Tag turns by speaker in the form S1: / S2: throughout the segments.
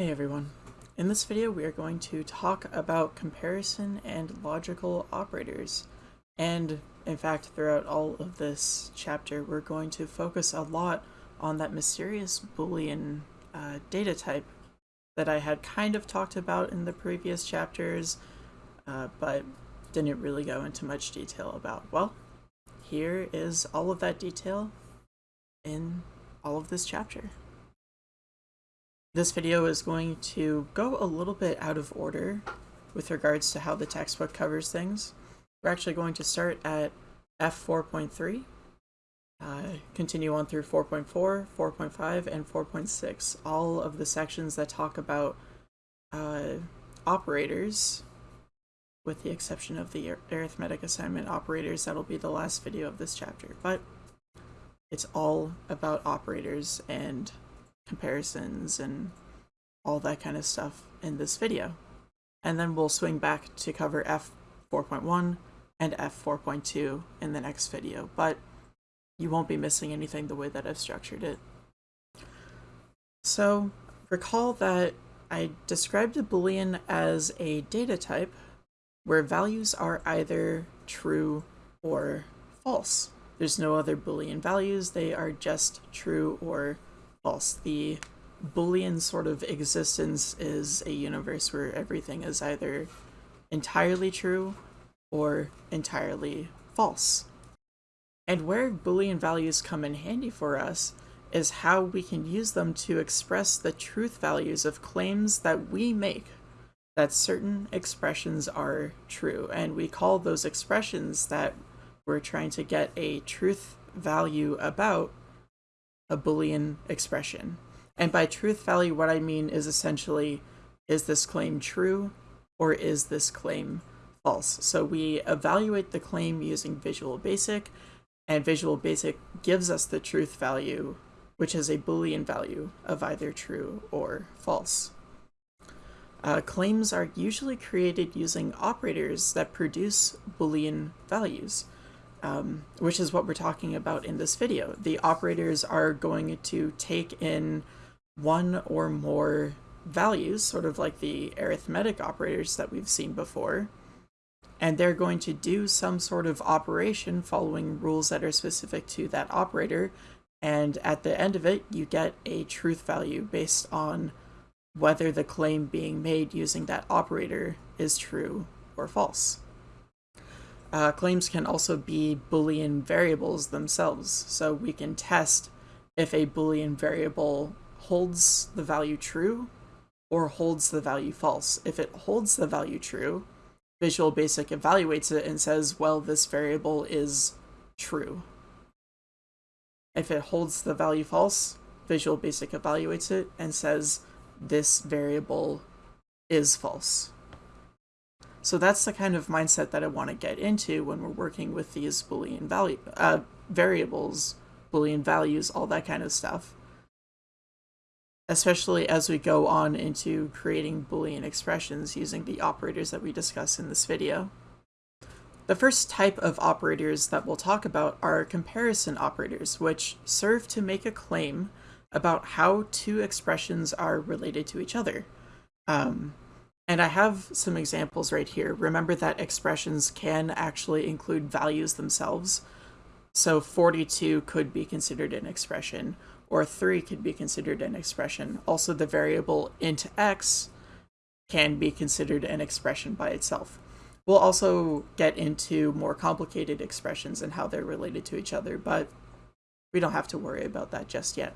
S1: Hey everyone. In this video we are going to talk about comparison and logical operators. And in fact throughout all of this chapter we're going to focus a lot on that mysterious boolean uh, data type that I had kind of talked about in the previous chapters uh, but didn't really go into much detail about. Well, here is all of that detail in all of this chapter. This video is going to go a little bit out of order with regards to how the textbook covers things. We're actually going to start at F4.3, uh, continue on through 4.4, 4.5, and 4.6, all of the sections that talk about uh, operators, with the exception of the arithmetic assignment operators, that'll be the last video of this chapter. But it's all about operators and comparisons and all that kind of stuff in this video. And then we'll swing back to cover F4.1 and F4.2 in the next video, but you won't be missing anything the way that I've structured it. So recall that I described a boolean as a data type where values are either true or false. There's no other boolean values, they are just true or false. The Boolean sort of existence is a universe where everything is either entirely true or entirely false. And where Boolean values come in handy for us is how we can use them to express the truth values of claims that we make that certain expressions are true. And we call those expressions that we're trying to get a truth value about a Boolean expression. And by truth value, what I mean is essentially, is this claim true or is this claim false? So we evaluate the claim using Visual Basic, and Visual Basic gives us the truth value, which is a Boolean value of either true or false. Uh, claims are usually created using operators that produce Boolean values um, which is what we're talking about in this video. The operators are going to take in one or more values, sort of like the arithmetic operators that we've seen before, and they're going to do some sort of operation following rules that are specific to that operator, and at the end of it, you get a truth value based on whether the claim being made using that operator is true or false. Uh, claims can also be Boolean variables themselves, so we can test if a Boolean variable holds the value true or holds the value false. If it holds the value true, Visual Basic evaluates it and says, well, this variable is true. If it holds the value false, Visual Basic evaluates it and says, this variable is false. So that's the kind of mindset that I want to get into when we're working with these Boolean value uh, variables, Boolean values, all that kind of stuff. Especially as we go on into creating Boolean expressions using the operators that we discuss in this video. The first type of operators that we'll talk about are comparison operators, which serve to make a claim about how two expressions are related to each other. Um, and I have some examples right here. Remember that expressions can actually include values themselves. So 42 could be considered an expression, or 3 could be considered an expression. Also, the variable int x can be considered an expression by itself. We'll also get into more complicated expressions and how they're related to each other, but we don't have to worry about that just yet.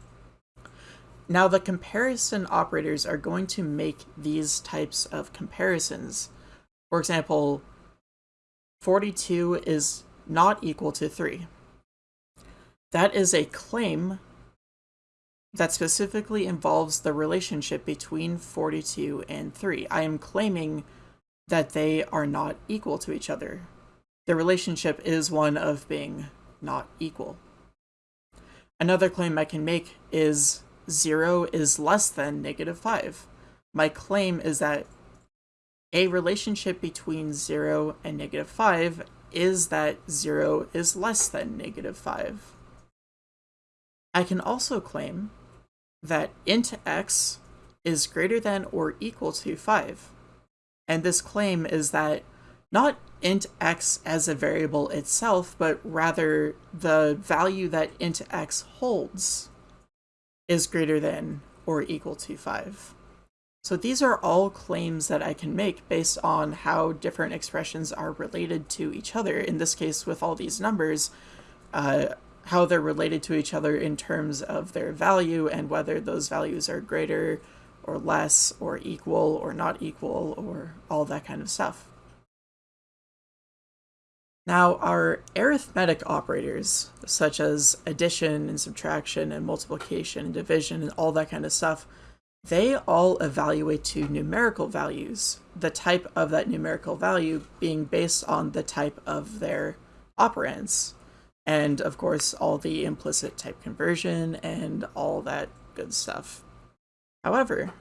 S1: Now the comparison operators are going to make these types of comparisons. For example, 42 is not equal to 3. That is a claim that specifically involves the relationship between 42 and 3. I am claiming that they are not equal to each other. The relationship is one of being not equal. Another claim I can make is 0 is less than negative 5. My claim is that a relationship between 0 and negative 5 is that 0 is less than negative 5. I can also claim that int x is greater than or equal to 5. And this claim is that not int x as a variable itself, but rather the value that int x holds is greater than or equal to 5. So these are all claims that I can make based on how different expressions are related to each other. In this case, with all these numbers, uh, how they're related to each other in terms of their value and whether those values are greater or less or equal or not equal or all that kind of stuff. Now, our arithmetic operators, such as addition and subtraction and multiplication and division and all that kind of stuff, they all evaluate to numerical values, the type of that numerical value being based on the type of their operands. And of course, all the implicit type conversion and all that good stuff. However,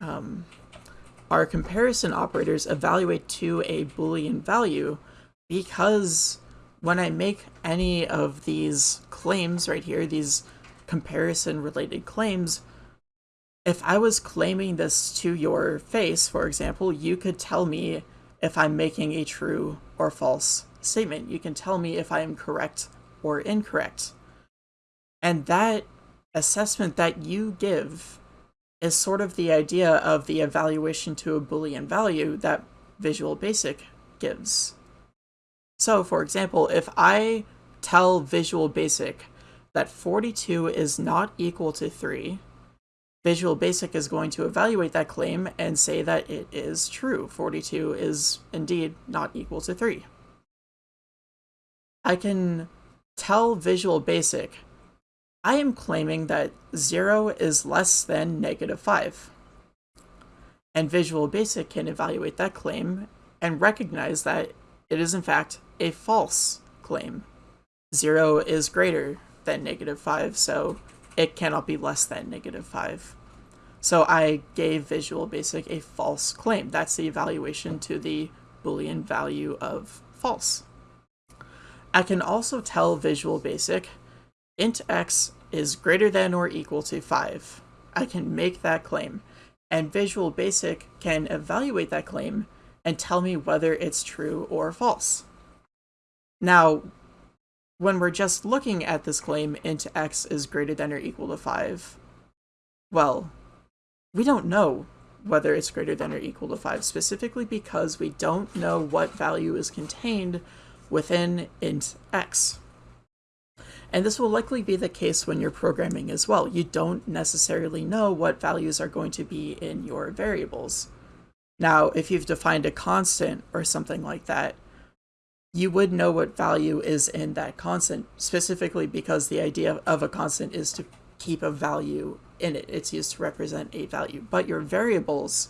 S1: um, our comparison operators evaluate to a Boolean value because when I make any of these claims right here, these comparison related claims, if I was claiming this to your face, for example, you could tell me if I'm making a true or false statement. You can tell me if I am correct or incorrect. And that assessment that you give is sort of the idea of the evaluation to a Boolean value that Visual Basic gives. So, for example, if I tell Visual Basic that 42 is not equal to 3, Visual Basic is going to evaluate that claim and say that it is true. 42 is indeed not equal to 3. I can tell Visual Basic I am claiming that 0 is less than negative 5. And Visual Basic can evaluate that claim and recognize that it is in fact a false claim. 0 is greater than negative 5, so it cannot be less than negative 5. So I gave Visual Basic a false claim. That's the evaluation to the Boolean value of false. I can also tell Visual Basic int x is greater than or equal to 5. I can make that claim, and Visual Basic can evaluate that claim and tell me whether it's true or false. Now, when we're just looking at this claim, int x is greater than or equal to 5, well, we don't know whether it's greater than or equal to 5, specifically because we don't know what value is contained within int x. And this will likely be the case when you're programming as well. You don't necessarily know what values are going to be in your variables. Now, if you've defined a constant or something like that, you would know what value is in that constant, specifically because the idea of a constant is to keep a value in it. It's used to represent a value. But your variables,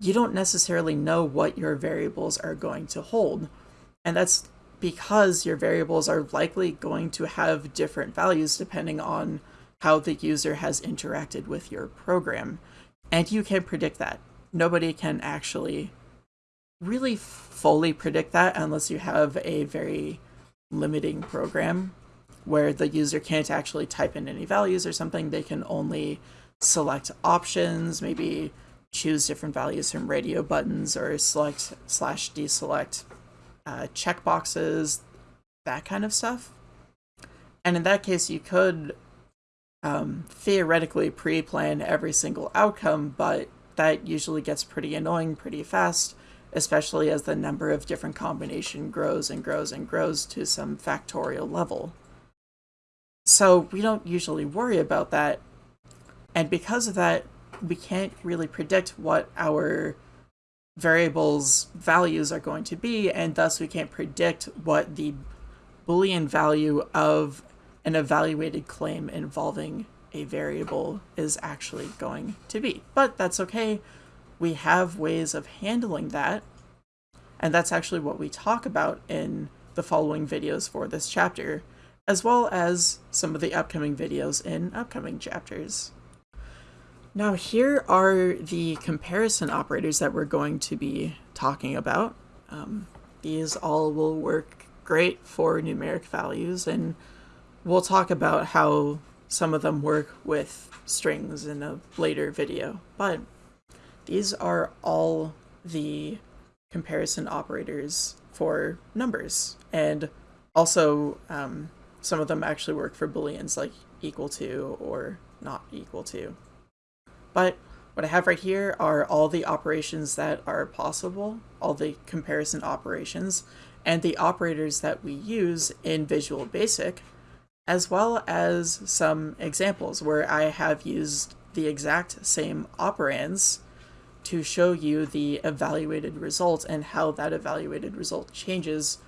S1: you don't necessarily know what your variables are going to hold. And that's because your variables are likely going to have different values depending on how the user has interacted with your program. And you can predict that. Nobody can actually really fully predict that unless you have a very limiting program where the user can't actually type in any values or something. They can only select options, maybe choose different values from radio buttons or select slash deselect uh, checkboxes, that kind of stuff. And in that case, you could um, theoretically pre-plan every single outcome, but that usually gets pretty annoying pretty fast, especially as the number of different combination grows and grows and grows to some factorial level. So we don't usually worry about that, and because of that, we can't really predict what our variables values are going to be, and thus we can't predict what the Boolean value of an evaluated claim involving a variable is actually going to be. But that's okay. We have ways of handling that, and that's actually what we talk about in the following videos for this chapter, as well as some of the upcoming videos in upcoming chapters. Now here are the comparison operators that we're going to be talking about. Um, these all will work great for numeric values and we'll talk about how some of them work with strings in a later video, but these are all the comparison operators for numbers. And also, um, some of them actually work for booleans like equal to or not equal to. But what I have right here are all the operations that are possible, all the comparison operations, and the operators that we use in Visual Basic, as well as some examples where I have used the exact same operands to show you the evaluated result and how that evaluated result changes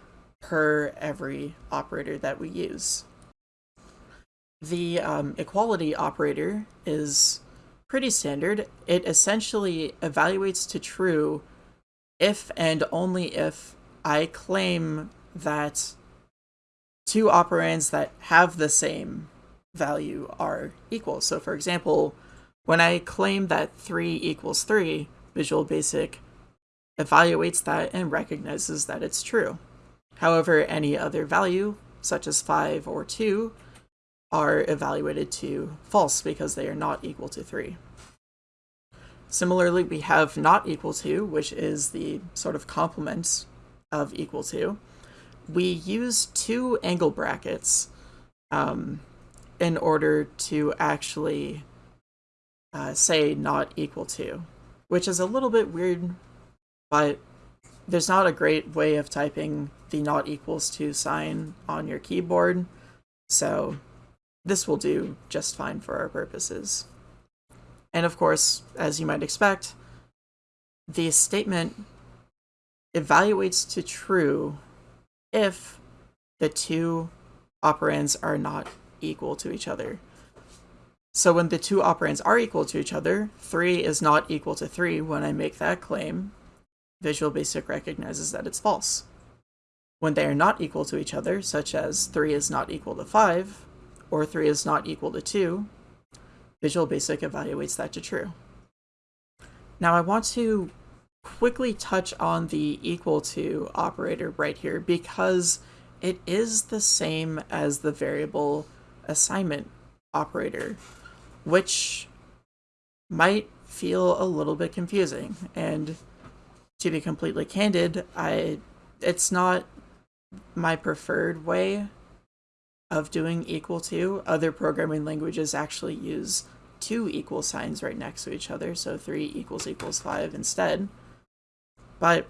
S1: per every operator that we use. The um, equality operator is pretty standard. It essentially evaluates to true if and only if I claim that two operands that have the same value are equal. So for example, when I claim that 3 equals 3, Visual Basic evaluates that and recognizes that it's true. However, any other value, such as 5 or 2, are evaluated to false because they are not equal to 3. Similarly, we have not equal to, which is the sort of complement of equal to. We use two angle brackets um, in order to actually uh, say not equal to, which is a little bit weird, but there's not a great way of typing the not equals to sign on your keyboard, so this will do just fine for our purposes. And of course, as you might expect, the statement evaluates to true if the two operands are not equal to each other. So when the two operands are equal to each other, 3 is not equal to 3 when I make that claim, Visual Basic recognizes that it's false. When they are not equal to each other, such as 3 is not equal to 5, or 3 is not equal to 2, Visual Basic evaluates that to true. Now I want to quickly touch on the equal to operator right here because it is the same as the variable assignment operator which might feel a little bit confusing. And to be completely candid, I it's not my preferred way of doing equal to. Other programming languages actually use two equal signs right next to each other, so 3 equals equals 5 instead. But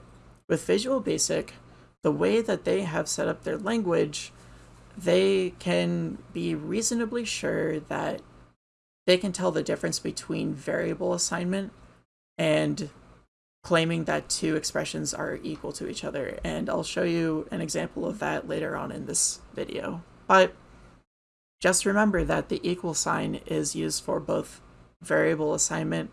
S1: with Visual Basic, the way that they have set up their language, they can be reasonably sure that they can tell the difference between variable assignment and claiming that two expressions are equal to each other. And I'll show you an example of that later on in this video. But just remember that the equal sign is used for both variable assignment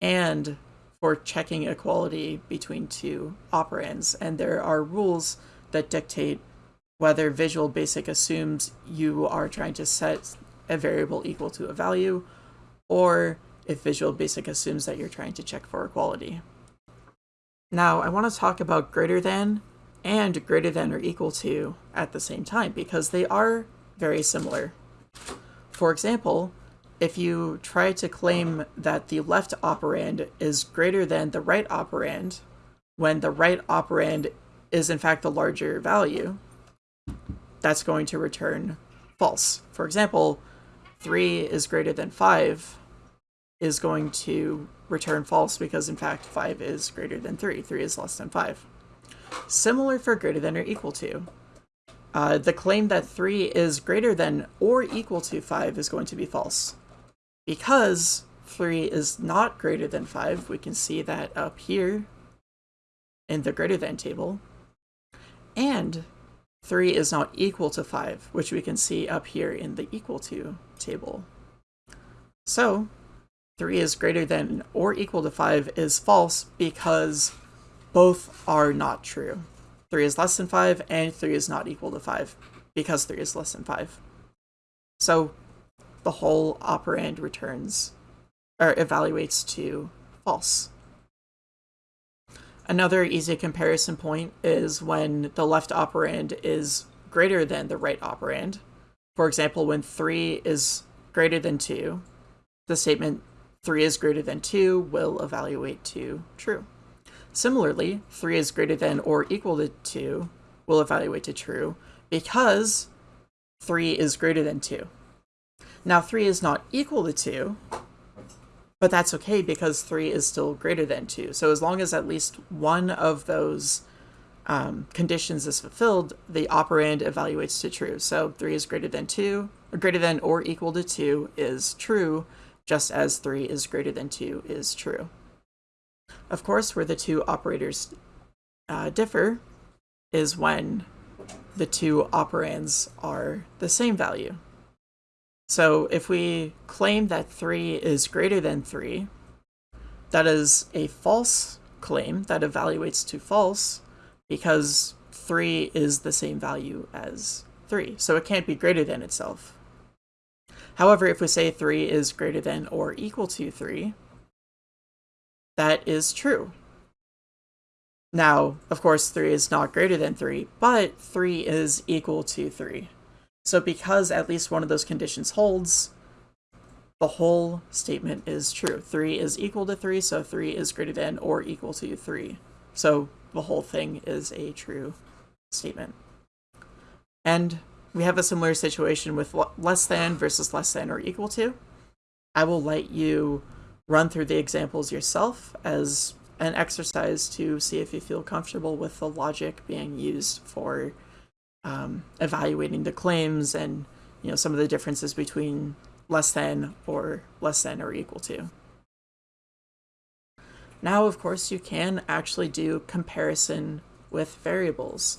S1: and for checking equality between two operands. And there are rules that dictate whether Visual Basic assumes you are trying to set a variable equal to a value, or if Visual Basic assumes that you're trying to check for equality. Now, I want to talk about greater than and greater than or equal to at the same time, because they are very similar. For example, if you try to claim that the left operand is greater than the right operand, when the right operand is in fact the larger value, that's going to return false. For example, 3 is greater than 5 is going to return false because in fact 5 is greater than 3. 3 is less than 5. Similar for greater than or equal to. Uh, the claim that 3 is greater than or equal to 5 is going to be false. Because 3 is not greater than 5, we can see that up here in the greater than table. And 3 is not equal to 5, which we can see up here in the equal to table. So 3 is greater than or equal to 5 is false because both are not true. 3 is less than 5 and 3 is not equal to 5 because 3 is less than 5. So the whole operand returns or evaluates to false. Another easy comparison point is when the left operand is greater than the right operand. For example, when 3 is greater than 2, the statement 3 is greater than 2 will evaluate to true. Similarly, 3 is greater than or equal to 2 will evaluate to true because 3 is greater than 2. Now 3 is not equal to 2, but that's okay because 3 is still greater than 2. So as long as at least one of those um, conditions is fulfilled, the operand evaluates to true. So 3 is greater than 2, or greater than or equal to 2 is true, just as 3 is greater than 2 is true. Of course, where the two operators uh, differ is when the two operands are the same value. So if we claim that 3 is greater than 3, that is a false claim that evaluates to false because 3 is the same value as 3, so it can't be greater than itself. However, if we say 3 is greater than or equal to 3, that is true. Now, of course, 3 is not greater than 3, but 3 is equal to 3. So because at least one of those conditions holds, the whole statement is true. 3 is equal to 3, so 3 is greater than or equal to 3. So the whole thing is a true statement. And we have a similar situation with less than versus less than or equal to. I will let you run through the examples yourself as an exercise to see if you feel comfortable with the logic being used for um, evaluating the claims and you know some of the differences between less than or less than or equal to. Now, of course, you can actually do comparison with variables.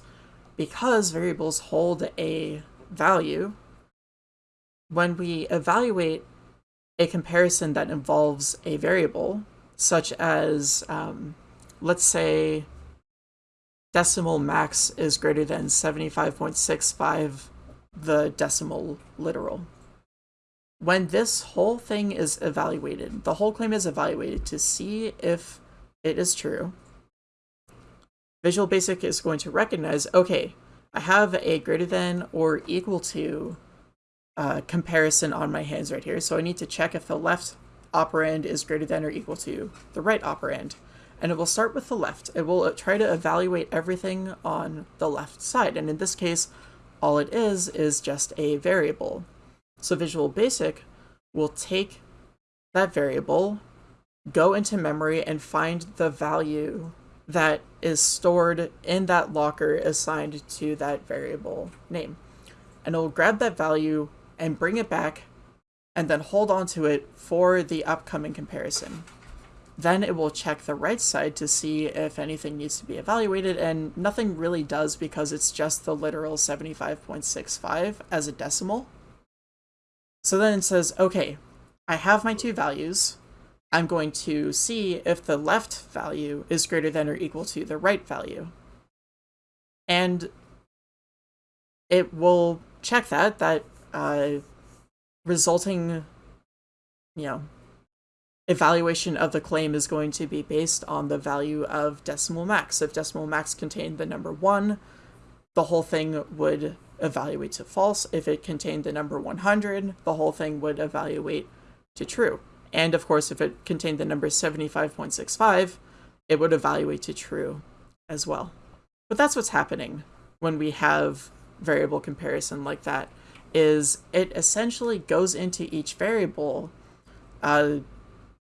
S1: Because variables hold a value, when we evaluate a comparison that involves a variable, such as, um, let's say, decimal max is greater than 75.65 the decimal literal. When this whole thing is evaluated, the whole claim is evaluated to see if it is true, Visual Basic is going to recognize, okay, I have a greater than or equal to uh, comparison on my hands right here. So I need to check if the left operand is greater than or equal to the right operand. And it will start with the left. It will uh, try to evaluate everything on the left side. And in this case, all it is is just a variable. So Visual Basic will take that variable, go into memory, and find the value that is stored in that locker assigned to that variable name. And it'll grab that value, and bring it back and then hold on to it for the upcoming comparison. Then it will check the right side to see if anything needs to be evaluated, and nothing really does because it's just the literal 75.65 as a decimal. So then it says, okay, I have my two values. I'm going to see if the left value is greater than or equal to the right value. And it will check that, that uh, resulting, you know, evaluation of the claim is going to be based on the value of decimal max. If decimal max contained the number 1, the whole thing would evaluate to false. If it contained the number 100, the whole thing would evaluate to true. And of course, if it contained the number 75.65, it would evaluate to true as well. But that's what's happening when we have variable comparison like that is it essentially goes into each variable uh,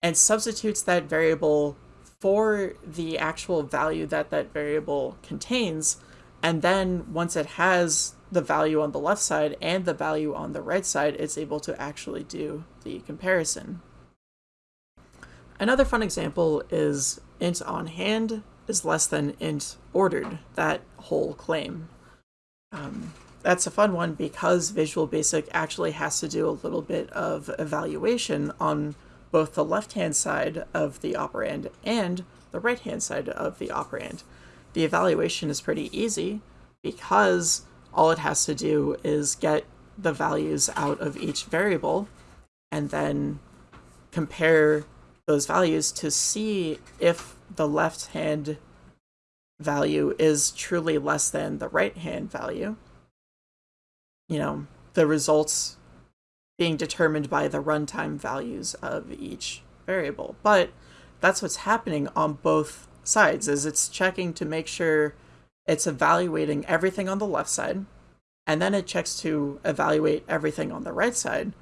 S1: and substitutes that variable for the actual value that that variable contains. And then once it has the value on the left side and the value on the right side, it's able to actually do the comparison. Another fun example is int on hand is less than int ordered, that whole claim. Um, that's a fun one because Visual Basic actually has to do a little bit of evaluation on both the left-hand side of the operand and the right-hand side of the operand. The evaluation is pretty easy because all it has to do is get the values out of each variable and then compare those values to see if the left hand value is truly less than the right hand value you know, the results being determined by the runtime values of each variable. But that's what's happening on both sides is it's checking to make sure it's evaluating everything on the left side and then it checks to evaluate everything on the right side.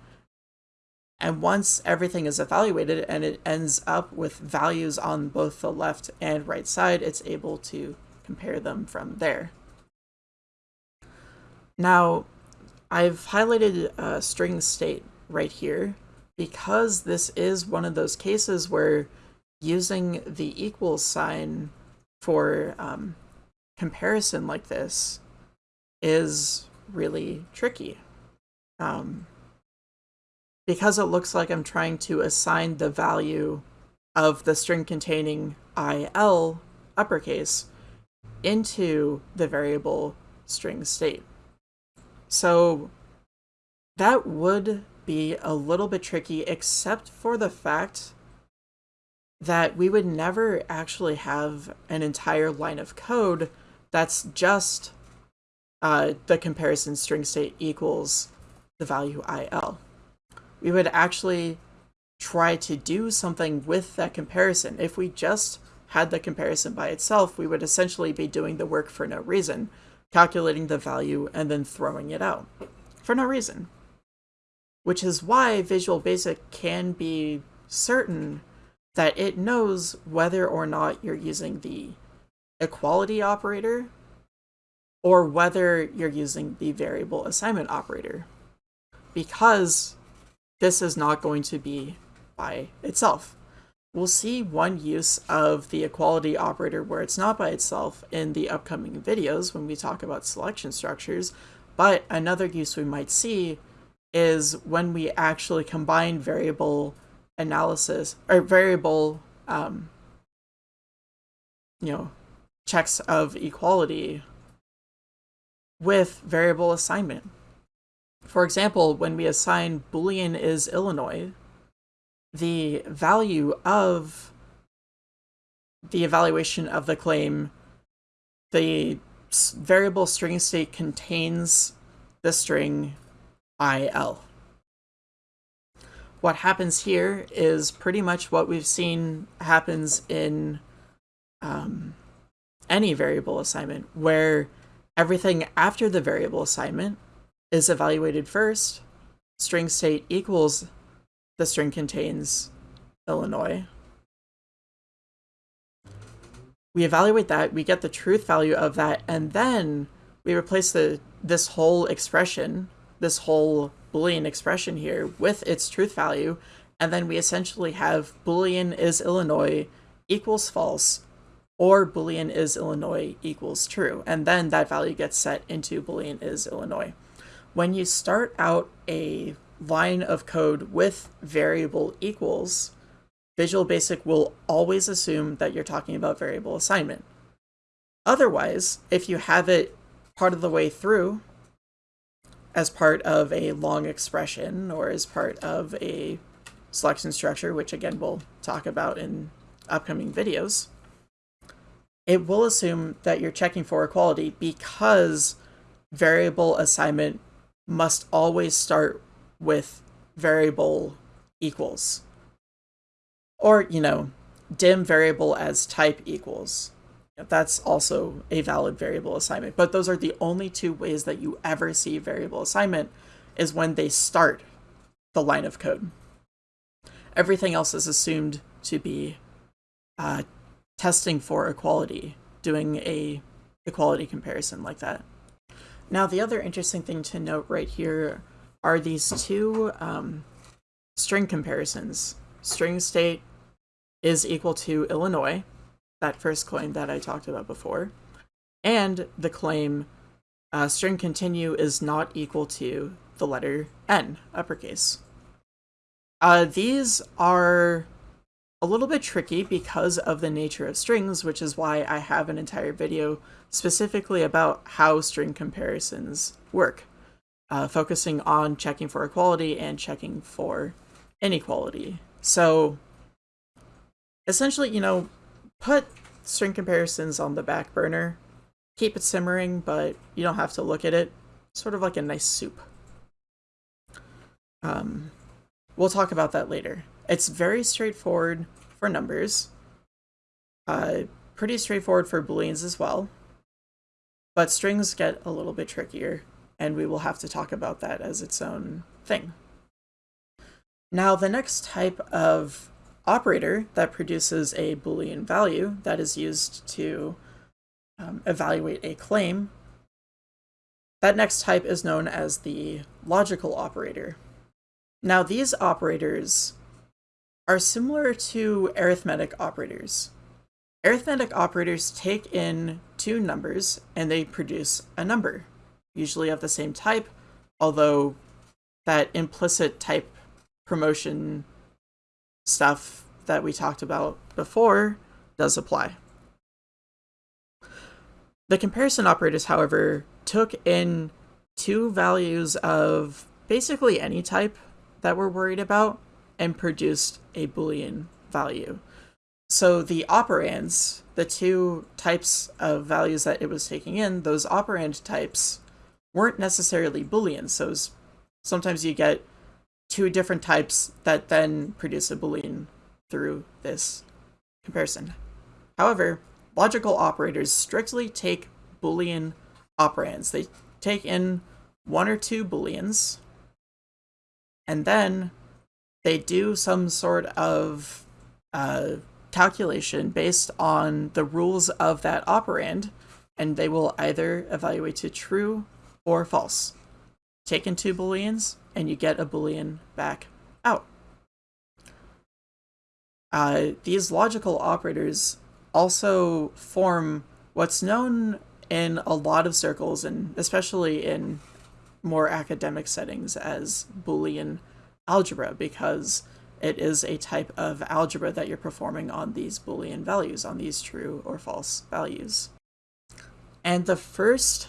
S1: And once everything is evaluated and it ends up with values on both the left and right side, it's able to compare them from there. Now, I've highlighted a string state right here because this is one of those cases where using the equals sign for um, comparison like this is really tricky. Um, because it looks like I'm trying to assign the value of the string containing IL uppercase into the variable string state. So that would be a little bit tricky, except for the fact that we would never actually have an entire line of code that's just uh, the comparison string state equals the value IL. We would actually try to do something with that comparison. If we just had the comparison by itself, we would essentially be doing the work for no reason calculating the value, and then throwing it out for no reason. Which is why Visual Basic can be certain that it knows whether or not you're using the equality operator or whether you're using the variable assignment operator because this is not going to be by itself. We'll see one use of the equality operator where it's not by itself in the upcoming videos when we talk about selection structures, but another use we might see is when we actually combine variable analysis or variable um, you know checks of equality with variable assignment. For example, when we assign boolean is Illinois, the value of the evaluation of the claim, the variable string state contains the string IL. What happens here is pretty much what we've seen happens in um, any variable assignment, where everything after the variable assignment is evaluated first, string state equals the string contains Illinois. We evaluate that, we get the truth value of that, and then we replace the this whole expression, this whole Boolean expression here with its truth value, and then we essentially have Boolean is Illinois equals false, or Boolean is Illinois equals true, and then that value gets set into Boolean is Illinois. When you start out a line of code with variable equals, Visual Basic will always assume that you're talking about variable assignment. Otherwise, if you have it part of the way through as part of a long expression or as part of a selection structure, which again we'll talk about in upcoming videos, it will assume that you're checking for equality because variable assignment must always start with variable equals. Or, you know, dim variable as type equals. That's also a valid variable assignment. But those are the only two ways that you ever see variable assignment is when they start the line of code. Everything else is assumed to be uh, testing for equality, doing a equality comparison like that. Now, the other interesting thing to note right here are these two um, string comparisons. String state is equal to Illinois, that first claim that I talked about before, and the claim uh, string continue is not equal to the letter N, uppercase. Uh, these are a little bit tricky because of the nature of strings, which is why I have an entire video specifically about how string comparisons work uh, focusing on checking for equality and checking for inequality. So essentially, you know, put string comparisons on the back burner, keep it simmering, but you don't have to look at it. Sort of like a nice soup. Um, we'll talk about that later. It's very straightforward for numbers. Uh, pretty straightforward for booleans as well. But strings get a little bit trickier, and we will have to talk about that as its own thing. Now, the next type of operator that produces a Boolean value that is used to um, evaluate a claim, that next type is known as the logical operator. Now, these operators are similar to arithmetic operators. Arithmetic operators take in two numbers and they produce a number, usually of the same type, although that implicit type promotion stuff that we talked about before does apply. The comparison operators, however, took in two values of basically any type that we're worried about and produced a Boolean value. So the operands, the two types of values that it was taking in, those operand types weren't necessarily Boolean. So sometimes you get two different types that then produce a Boolean through this comparison. However, logical operators strictly take Boolean operands. They take in one or two Booleans, and then they do some sort of uh, calculation based on the rules of that operand, and they will either evaluate to true or false. Take in two Booleans, and you get a Boolean back out. Uh, these logical operators also form what's known in a lot of circles, and especially in more academic settings, as Boolean algebra, because it is a type of algebra that you're performing on these Boolean values, on these true or false values. And the first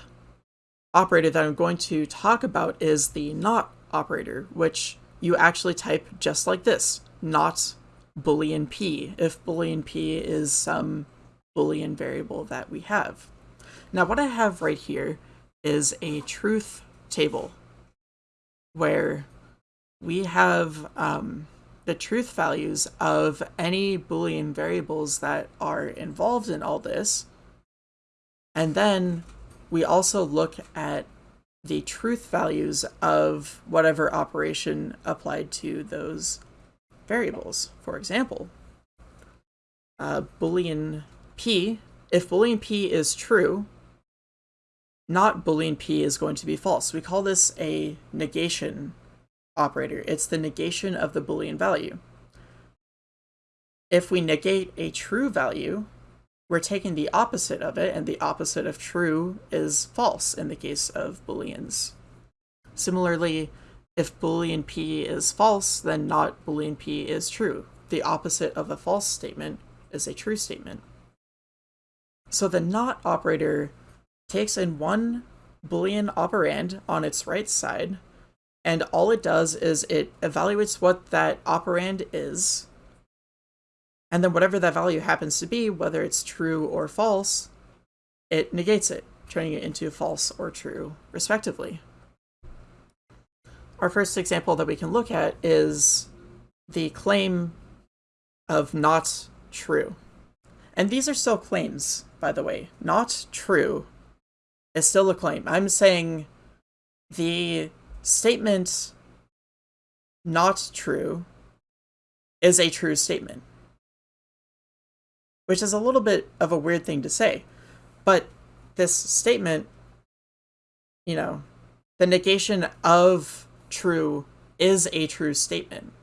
S1: operator that I'm going to talk about is the not operator, which you actually type just like this, not boolean p, if boolean p is some boolean variable that we have. Now what I have right here is a truth table where we have um, the truth values of any boolean variables that are involved in all this. And then we also look at the truth values of whatever operation applied to those variables. For example, uh, boolean p, if boolean p is true, not boolean p is going to be false. We call this a negation operator. It's the negation of the boolean value. If we negate a true value, we're taking the opposite of it, and the opposite of true is false in the case of booleans. Similarly, if boolean p is false, then not boolean p is true. The opposite of a false statement is a true statement. So the not operator takes in one boolean operand on its right side, and all it does is it evaluates what that operand is, and then whatever that value happens to be, whether it's true or false, it negates it, turning it into false or true, respectively. Our first example that we can look at is the claim of not true. And these are still claims, by the way. Not true is still a claim. I'm saying the statement not true is a true statement which is a little bit of a weird thing to say. But this statement, you know, the negation of true is a true statement.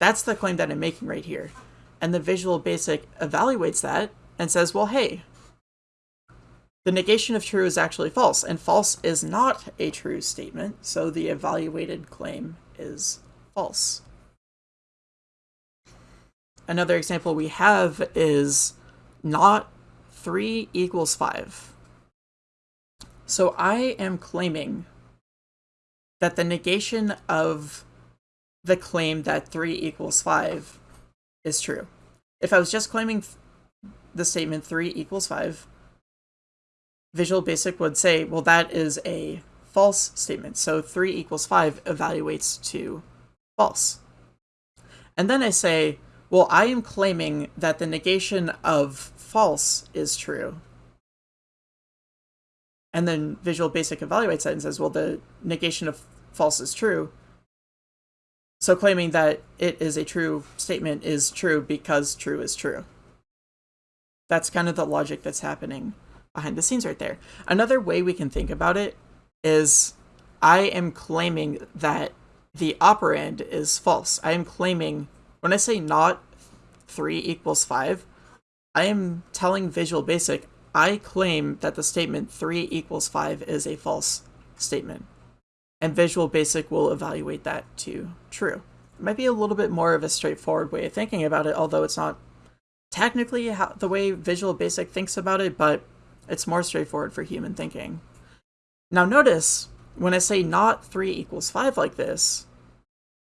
S1: That's the claim that I'm making right here. And the Visual Basic evaluates that and says, well, hey, the negation of true is actually false, and false is not a true statement, so the evaluated claim is false. Another example we have is not 3 equals 5. So I am claiming that the negation of the claim that 3 equals 5 is true. If I was just claiming the statement 3 equals 5, Visual Basic would say, well, that is a false statement. So 3 equals 5 evaluates to false. And then I say, well, I am claiming that the negation of false is true. And then Visual Basic evaluates that and says, well, the negation of false is true. So claiming that it is a true statement is true because true is true. That's kind of the logic that's happening behind the scenes right there. Another way we can think about it is I am claiming that the operand is false. I am claiming, when I say not 3 equals 5, I am telling Visual Basic, I claim that the statement 3 equals 5 is a false statement. And Visual Basic will evaluate that to true. It might be a little bit more of a straightforward way of thinking about it, although it's not technically how, the way Visual Basic thinks about it, but it's more straightforward for human thinking. Now notice, when I say not 3 equals 5 like this,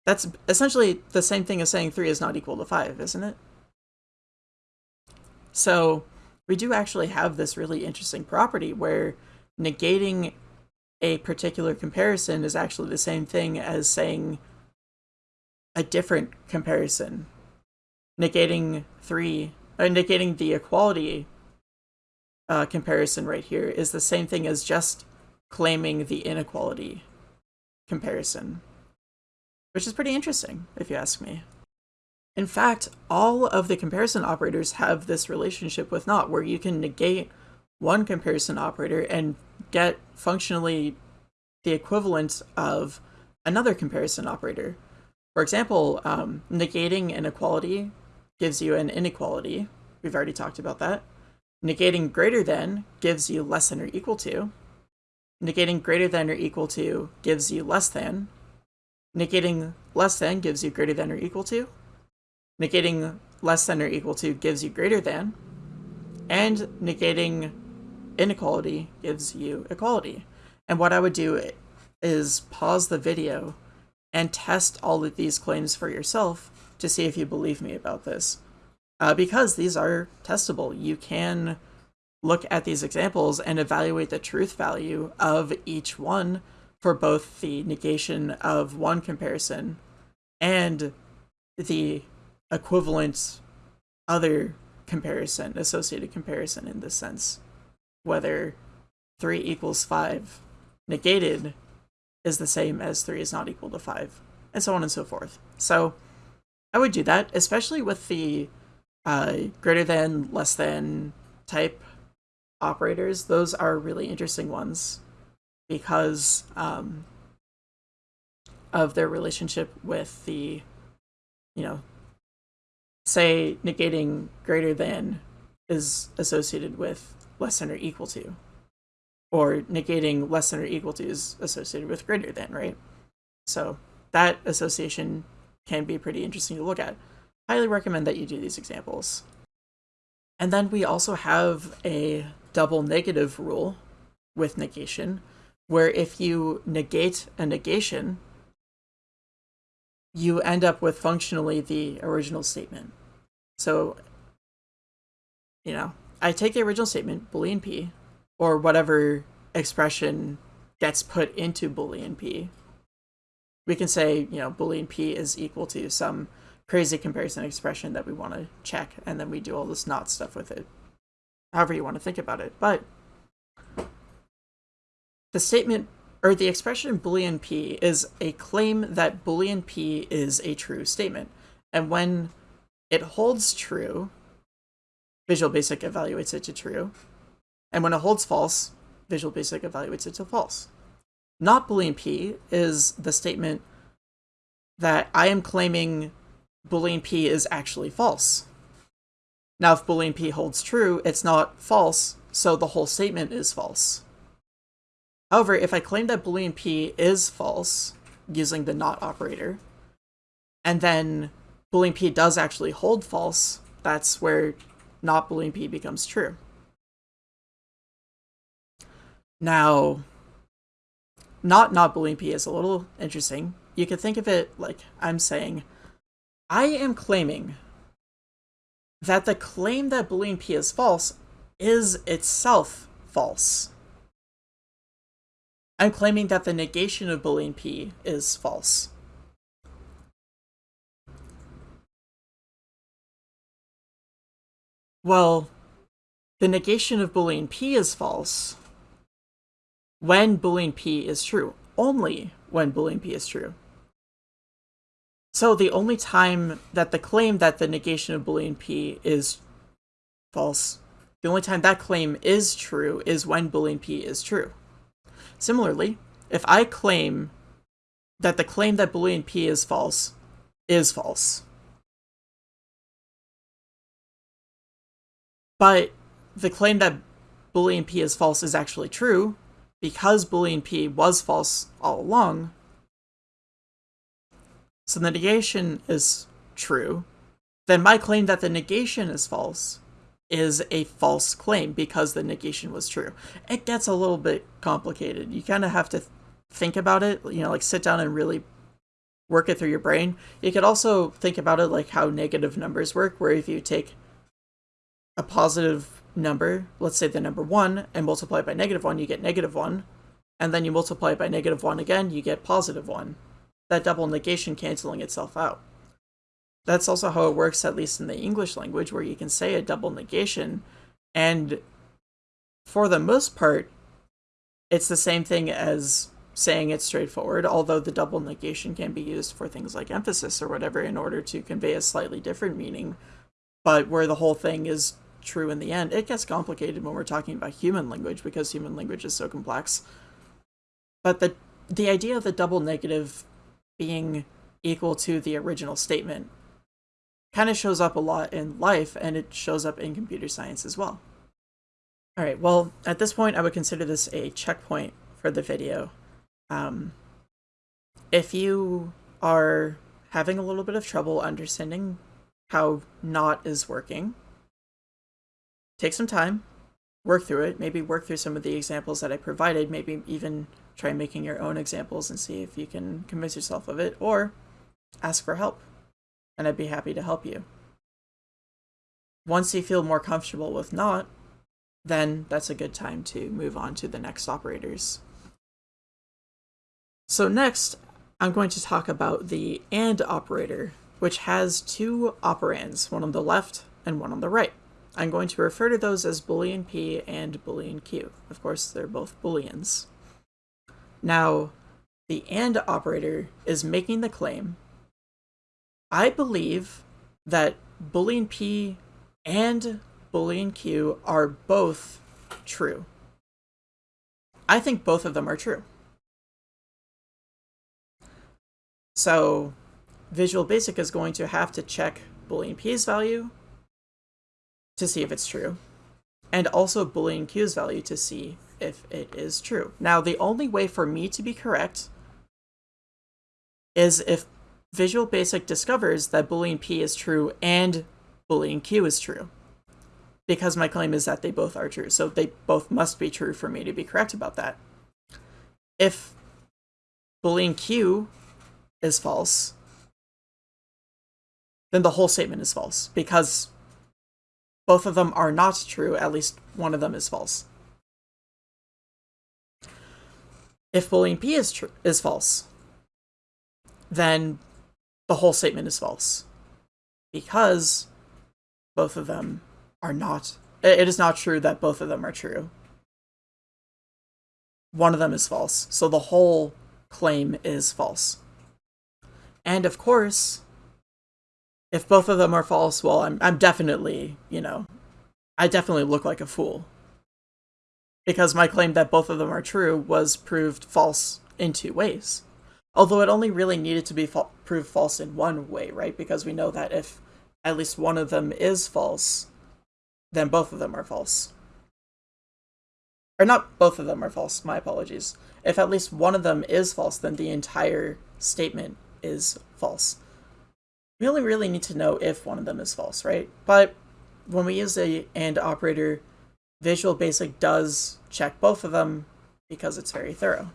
S1: that's essentially the same thing as saying 3 is not equal to 5, isn't it? So we do actually have this really interesting property where negating a particular comparison is actually the same thing as saying a different comparison. Negating 3, uh, negating the equality uh, comparison right here is the same thing as just claiming the inequality comparison, which is pretty interesting, if you ask me. In fact, all of the comparison operators have this relationship with not, where you can negate one comparison operator and get functionally the equivalent of another comparison operator. For example, um, negating an equality gives you an inequality. We've already talked about that. Negating greater than gives you less than or equal to. Negating greater than or equal to gives you less than. Negating less than gives you greater than or equal to. Negating less than or equal to gives you greater than. And negating inequality gives you equality. And what I would do is pause the video and test all of these claims for yourself to see if you believe me about this uh, because these are testable. You can look at these examples and evaluate the truth value of each one for both the negation of one comparison and the equivalent other comparison, associated comparison in this sense. Whether 3 equals 5 negated is the same as 3 is not equal to 5, and so on and so forth. So I would do that, especially with the uh, greater than, less than type operators. Those are really interesting ones because um, of their relationship with the, you know, say negating greater than is associated with less than or equal to, or negating less than or equal to is associated with greater than, right? So that association can be pretty interesting to look at highly recommend that you do these examples. And then we also have a double negative rule with negation, where if you negate a negation, you end up with functionally the original statement. So, you know, I take the original statement, boolean p, or whatever expression gets put into boolean p. We can say, you know, boolean p is equal to some crazy comparison expression that we want to check, and then we do all this not stuff with it. However you want to think about it. But the statement or the expression boolean p is a claim that boolean p is a true statement. And when it holds true, Visual Basic evaluates it to true. And when it holds false, Visual Basic evaluates it to false. Not boolean p is the statement that I am claiming boolean p is actually false. Now, if boolean p holds true, it's not false, so the whole statement is false. However, if I claim that boolean p is false, using the not operator, and then boolean p does actually hold false, that's where not boolean p becomes true. Now, not not boolean p is a little interesting. You could think of it like I'm saying, I am claiming that the claim that boolean p is false is itself false. I'm claiming that the negation of Boolean P is false. Well, the negation of Boolean P is false when Boolean P is true. Only when Boolean P is true. So the only time that the claim that the negation of Boolean P is false, the only time that claim is true is when Boolean P is true. Similarly, if I claim that the claim that Boolean P is false is false, but the claim that Boolean P is false is actually true, because Boolean P was false all along, so the negation is true, then my claim that the negation is false is a false claim because the negation was true. It gets a little bit complicated. You kind of have to think about it, you know, like sit down and really work it through your brain. You could also think about it like how negative numbers work, where if you take a positive number, let's say the number 1, and multiply it by negative 1, you get negative 1. And then you multiply it by negative 1 again, you get positive 1. That double negation canceling itself out. That's also how it works, at least in the English language, where you can say a double negation, and for the most part, it's the same thing as saying it straightforward, although the double negation can be used for things like emphasis or whatever in order to convey a slightly different meaning. But where the whole thing is true in the end. It gets complicated when we're talking about human language because human language is so complex. But the the idea of the double negative being equal to the original statement kind of shows up a lot in life and it shows up in computer science as well. All right, well, at this point, I would consider this a checkpoint for the video. Um, if you are having a little bit of trouble understanding how not is working, take some time, work through it, maybe work through some of the examples that I provided, maybe even try making your own examples and see if you can convince yourself of it, or ask for help, and I'd be happy to help you. Once you feel more comfortable with not, then that's a good time to move on to the next operators. So next, I'm going to talk about the AND operator, which has two operands, one on the left and one on the right. I'm going to refer to those as boolean p and boolean q. Of course, they're both booleans. Now, the AND operator is making the claim, I believe that boolean p and boolean q are both true. I think both of them are true. So Visual Basic is going to have to check boolean p's value to see if it's true, and also boolean q's value to see if it is true. Now, the only way for me to be correct is if Visual Basic discovers that boolean p is true and boolean q is true. Because my claim is that they both are true, so they both must be true for me to be correct about that. If boolean q is false, then the whole statement is false, because both of them are not true, at least one of them is false. If boolean p is true is false, then the whole statement is false. Because both of them are not it is not true that both of them are true. One of them is false, so the whole claim is false. And of course, if both of them are false, well, I'm I'm definitely, you know, I definitely look like a fool. Because my claim that both of them are true was proved false in two ways. Although it only really needed to be fa proved false in one way, right? Because we know that if at least one of them is false, then both of them are false. Or not both of them are false, my apologies. If at least one of them is false, then the entire statement is false we only really need to know if one of them is false, right? But when we use a AND operator, Visual Basic does check both of them because it's very thorough.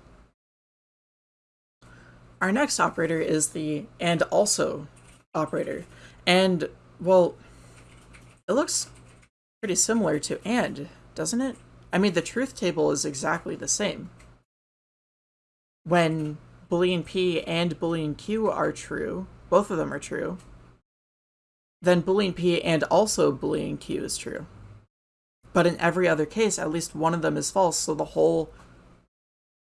S1: Our next operator is the AND also operator. And, well, it looks pretty similar to AND, doesn't it? I mean, the truth table is exactly the same. when boolean p and boolean q are true, both of them are true, then boolean p and also boolean q is true. But in every other case, at least one of them is false, so the whole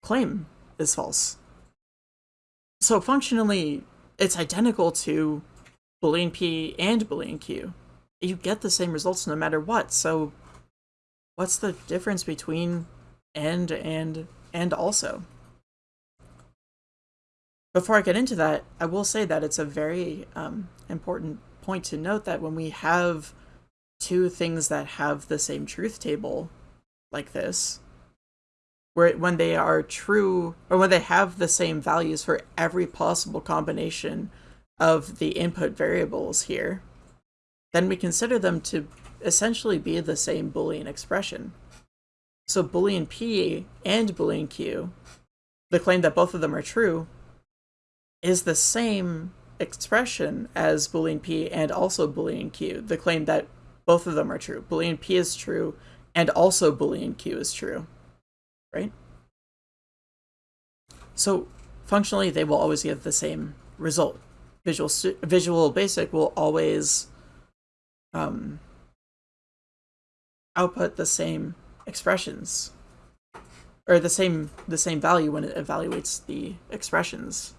S1: claim is false. So functionally, it's identical to boolean p and boolean q. You get the same results no matter what, so what's the difference between and and and also? Before I get into that, I will say that it's a very um, important point to note that when we have two things that have the same truth table like this, where when they are true or when they have the same values for every possible combination of the input variables here, then we consider them to essentially be the same Boolean expression. So Boolean P and Boolean Q, the claim that both of them are true, is the same expression as Boolean P and also Boolean Q, the claim that both of them are true. Boolean P is true and also Boolean Q is true, right? So functionally, they will always give the same result. Visual, Visual Basic will always um, output the same expressions or the same the same value when it evaluates the expressions.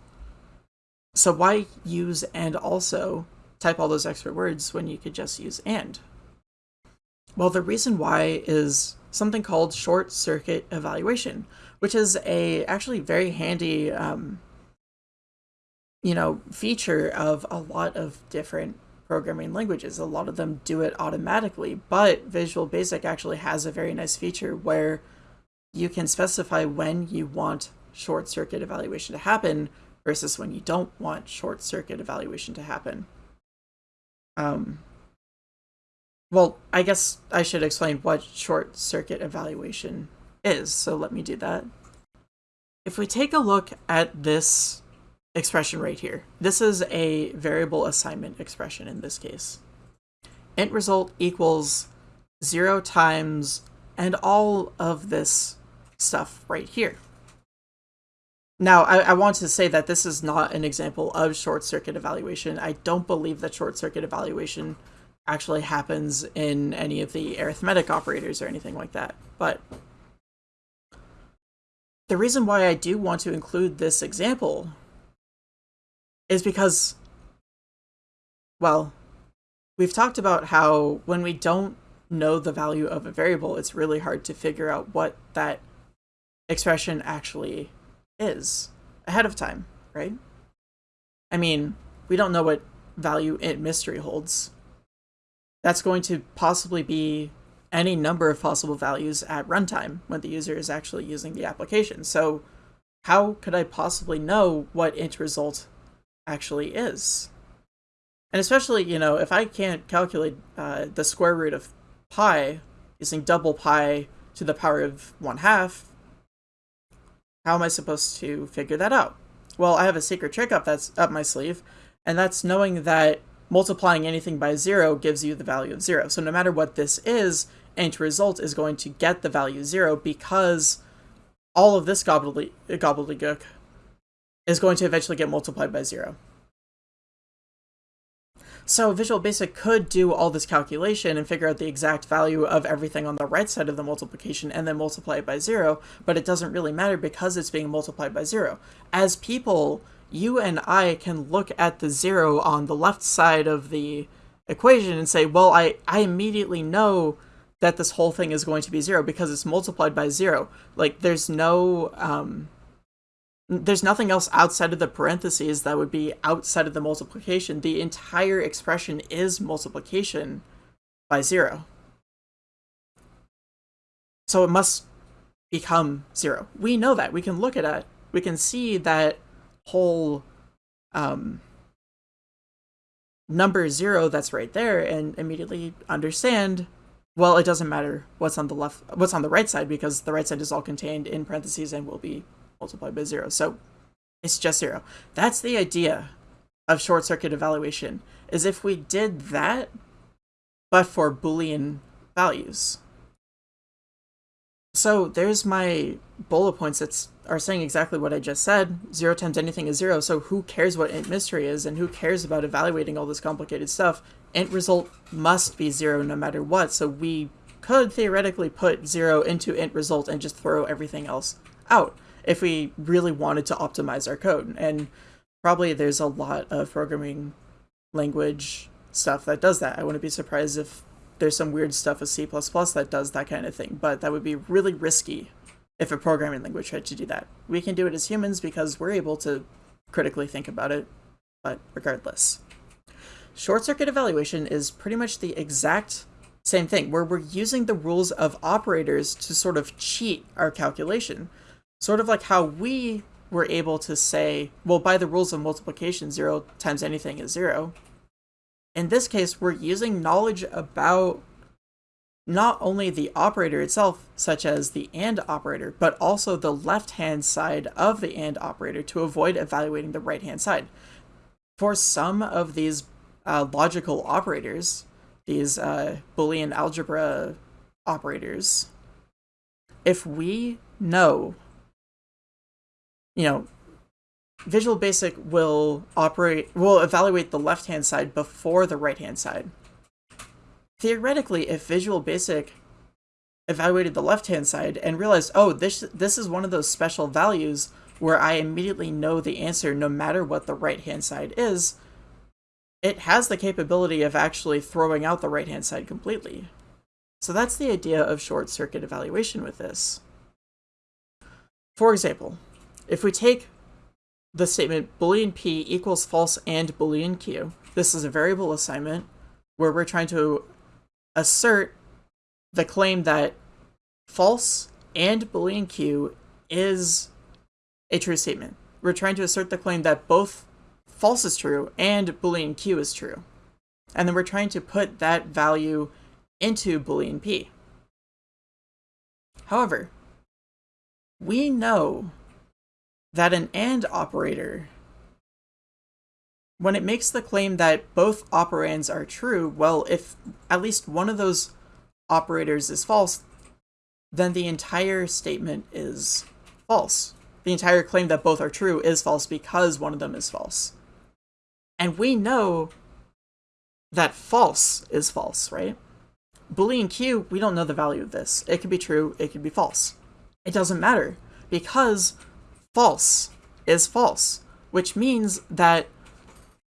S1: So why use and also type all those extra words when you could just use and? Well, the reason why is something called short circuit evaluation, which is a actually very handy um, you know feature of a lot of different programming languages. A lot of them do it automatically, but Visual Basic actually has a very nice feature where you can specify when you want short circuit evaluation to happen versus when you don't want short circuit evaluation to happen. Um, well, I guess I should explain what short circuit evaluation is, so let me do that. If we take a look at this expression right here. This is a variable assignment expression in this case. int result equals 0 times and all of this stuff right here. Now, I, I, want to say that this is not an example of short circuit evaluation. I don't believe that short circuit evaluation actually happens in any of the arithmetic operators or anything like that. But the reason why I do want to include this example is because, well, we've talked about how when we don't know the value of a variable, it's really hard to figure out what that expression actually is ahead of time, right? I mean, we don't know what value int mystery holds. That's going to possibly be any number of possible values at runtime when the user is actually using the application. So how could I possibly know what int result actually is. And especially, you know, if I can't calculate uh, the square root of pi using double pi to the power of 1 half, how am I supposed to figure that out? Well, I have a secret trick up that's up my sleeve, and that's knowing that multiplying anything by 0 gives you the value of 0. So no matter what this is, int result is going to get the value 0 because all of this gobbledygook is going to eventually get multiplied by zero. So Visual Basic could do all this calculation and figure out the exact value of everything on the right side of the multiplication and then multiply it by zero, but it doesn't really matter because it's being multiplied by zero. As people, you and I can look at the zero on the left side of the equation and say, well, I, I immediately know that this whole thing is going to be zero because it's multiplied by zero. Like, there's no, um, there's nothing else outside of the parentheses that would be outside of the multiplication. The entire expression is multiplication by zero. So it must become zero. We know that. We can look at it. We can see that whole um, number zero that's right there and immediately understand well it doesn't matter what's on the left what's on the right side because the right side is all contained in parentheses and will be multiplied by zero. So it's just zero. That's the idea of short circuit evaluation, is if we did that, but for Boolean values. So there's my bullet points that's are saying exactly what I just said. Zero times anything is zero, so who cares what int mystery is, and who cares about evaluating all this complicated stuff? Int result must be zero no matter what, so we could theoretically put zero into int result and just throw everything else out if we really wanted to optimize our code. And probably there's a lot of programming language stuff that does that. I wouldn't be surprised if there's some weird stuff with C++ that does that kind of thing, but that would be really risky if a programming language tried to do that. We can do it as humans because we're able to critically think about it, but regardless. Short circuit evaluation is pretty much the exact same thing, where we're using the rules of operators to sort of cheat our calculation. Sort of like how we were able to say, well, by the rules of multiplication, zero times anything is zero. In this case, we're using knowledge about not only the operator itself, such as the AND operator, but also the left-hand side of the AND operator to avoid evaluating the right-hand side. For some of these uh, logical operators, these uh, Boolean algebra operators, if we know, you know, Visual Basic will operate, will evaluate the left-hand side before the right-hand side theoretically, if Visual Basic evaluated the left-hand side and realized, oh, this this is one of those special values where I immediately know the answer no matter what the right-hand side is, it has the capability of actually throwing out the right-hand side completely. So that's the idea of short-circuit evaluation with this. For example, if we take the statement boolean p equals false and boolean q, this is a variable assignment where we're trying to assert the claim that false and Boolean Q is a true statement. We're trying to assert the claim that both false is true and Boolean Q is true. And then we're trying to put that value into Boolean P. However, we know that an AND operator when it makes the claim that both operands are true, well, if at least one of those operators is false, then the entire statement is false. The entire claim that both are true is false because one of them is false. And we know that false is false, right? Boolean Q, we don't know the value of this. It could be true, it could be false. It doesn't matter because false is false, which means that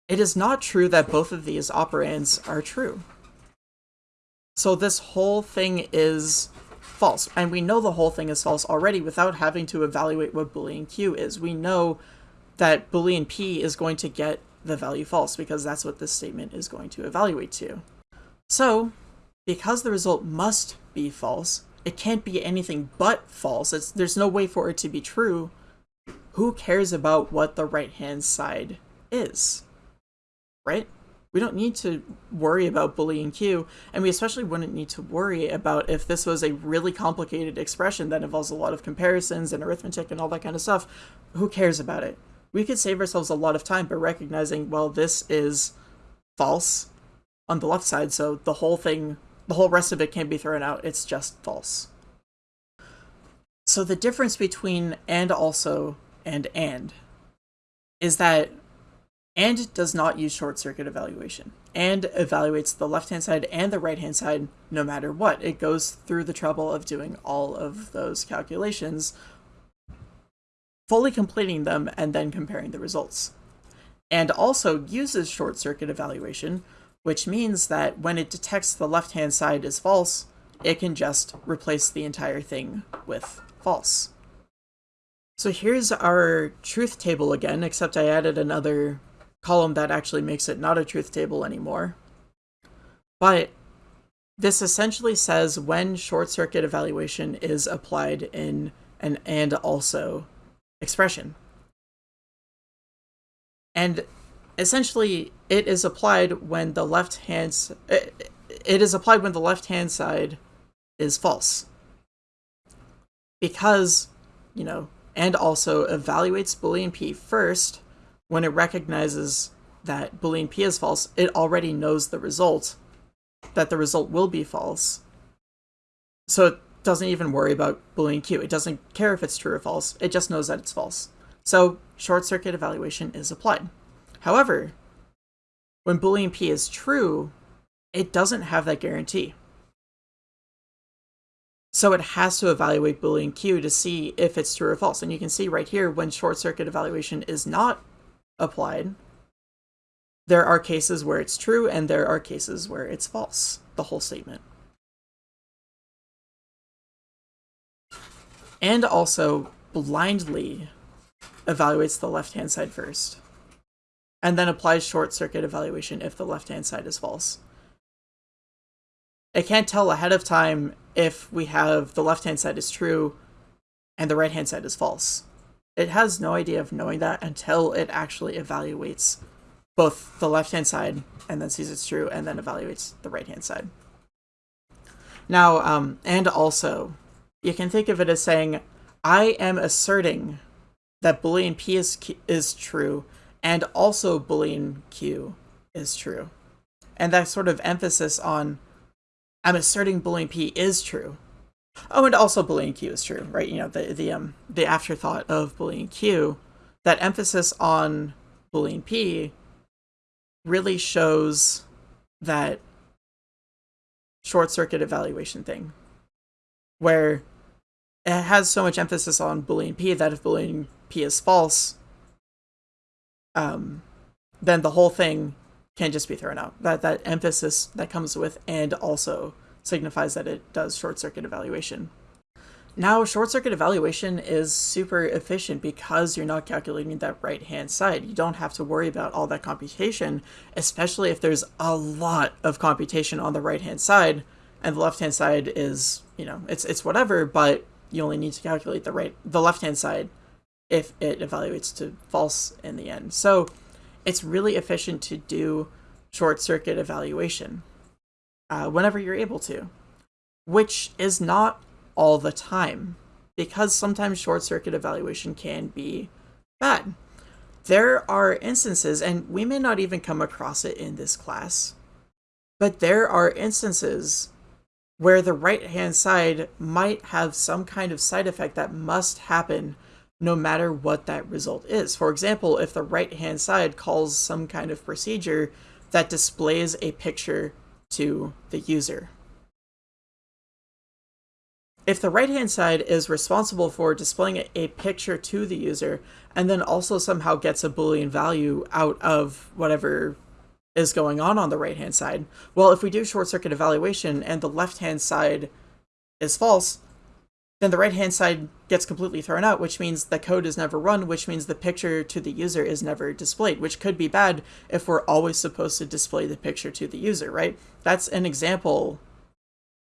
S1: it is not true that both of these operands are true. So this whole thing is false, and we know the whole thing is false already without having to evaluate what boolean q is. We know that boolean p is going to get the value false because that's what this statement is going to evaluate to. So, because the result must be false, it can't be anything but false. It's, there's no way for it to be true. Who cares about what the right-hand side is? Right? We don't need to worry about boolean q, and we especially wouldn't need to worry about if this was a really complicated expression that involves a lot of comparisons and arithmetic and all that kind of stuff. Who cares about it? We could save ourselves a lot of time by recognizing, well, this is false on the left side, so the whole thing, the whole rest of it can be thrown out. It's just false. So the difference between and also and and is that and does not use short circuit evaluation and evaluates the left hand side and the right hand side no matter what. It goes through the trouble of doing all of those calculations, fully completing them, and then comparing the results. And also uses short circuit evaluation, which means that when it detects the left hand side is false, it can just replace the entire thing with false. So here's our truth table again, except I added another column that actually makes it not a truth table anymore. But this essentially says when short circuit evaluation is applied in an and also expression. And essentially it is applied when the left hand it, it is applied when the left hand side is false. Because, you know, and also evaluates boolean p first when it recognizes that boolean p is false, it already knows the result, that the result will be false. So it doesn't even worry about Boolean Q. It doesn't care if it's true or false. It just knows that it's false. So short circuit evaluation is applied. However, when Boolean P is true, it doesn't have that guarantee. So it has to evaluate Boolean Q to see if it's true or false. And you can see right here when short circuit evaluation is not applied, there are cases where it's true and there are cases where it's false, the whole statement. And also blindly evaluates the left-hand side first, and then applies short circuit evaluation if the left-hand side is false. It can't tell ahead of time if we have the left-hand side is true and the right-hand side is false. It has no idea of knowing that until it actually evaluates both the left-hand side and then sees it's true and then evaluates the right-hand side. Now, um, and also, you can think of it as saying, I am asserting that Boolean P is, is true and also Boolean Q is true. And that sort of emphasis on I'm asserting Boolean P is true. Oh, and also Boolean Q is true, right? You know, the the um the afterthought of Boolean Q, that emphasis on Boolean P really shows that short circuit evaluation thing where it has so much emphasis on Boolean P that if Boolean P is false, um, then the whole thing can just be thrown out. That that emphasis that comes with and also signifies that it does short circuit evaluation. Now, short circuit evaluation is super efficient because you're not calculating that right hand side. You don't have to worry about all that computation, especially if there's a lot of computation on the right hand side and the left hand side is, you know, it's it's whatever, but you only need to calculate the right the left hand side if it evaluates to false in the end. So it's really efficient to do short circuit evaluation uh, whenever you're able to, which is not all the time because sometimes short circuit evaluation can be bad. There are instances, and we may not even come across it in this class, but there are instances where the right hand side might have some kind of side effect that must happen no matter what that result is. For example, if the right hand side calls some kind of procedure that displays a picture to the user. If the right hand side is responsible for displaying a picture to the user and then also somehow gets a boolean value out of whatever is going on on the right hand side, well, if we do short circuit evaluation and the left hand side is false, then the right hand side gets completely thrown out, which means the code is never run, which means the picture to the user is never displayed, which could be bad if we're always supposed to display the picture to the user, right? That's an example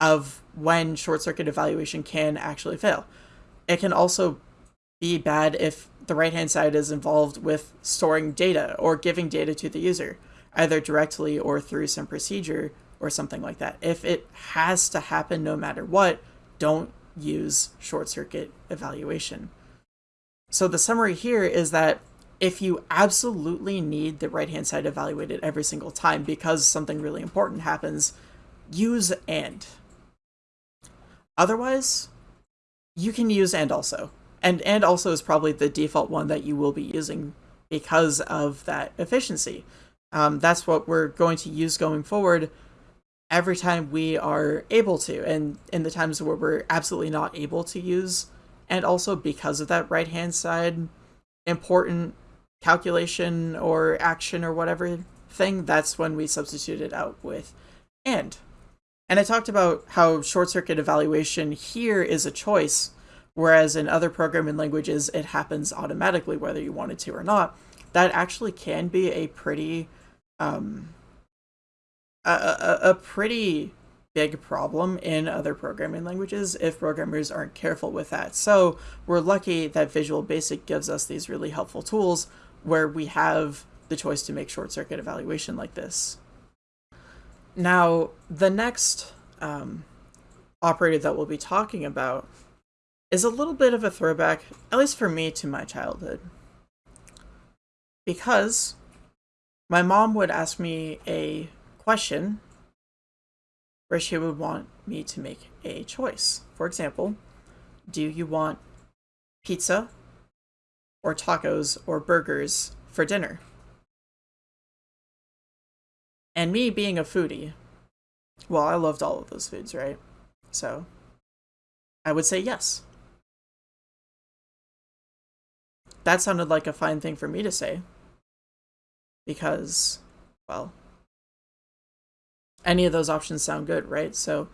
S1: of when short circuit evaluation can actually fail. It can also be bad if the right hand side is involved with storing data or giving data to the user, either directly or through some procedure or something like that. If it has to happen no matter what, don't use short circuit evaluation. So the summary here is that if you absolutely need the right hand side evaluated every single time because something really important happens, use and. Otherwise, you can use and also. And and also is probably the default one that you will be using because of that efficiency. Um, that's what we're going to use going forward every time we are able to, and in the times where we're absolutely not able to use, and also because of that right hand side important calculation or action or whatever thing, that's when we substitute it out with and. And I talked about how short circuit evaluation here is a choice, whereas in other programming languages it happens automatically whether you want it to or not. That actually can be a pretty um, a, a, a pretty big problem in other programming languages if programmers aren't careful with that. So we're lucky that Visual Basic gives us these really helpful tools where we have the choice to make short circuit evaluation like this. Now, the next um, operator that we'll be talking about is a little bit of a throwback, at least for me, to my childhood. Because my mom would ask me a question where she would want me to make a choice. For example, do you want pizza or tacos or burgers for dinner? And me being a foodie, well, I loved all of those foods, right? So I would say yes. That sounded like a fine thing for me to say. Because, well, any of those options sound good, right? So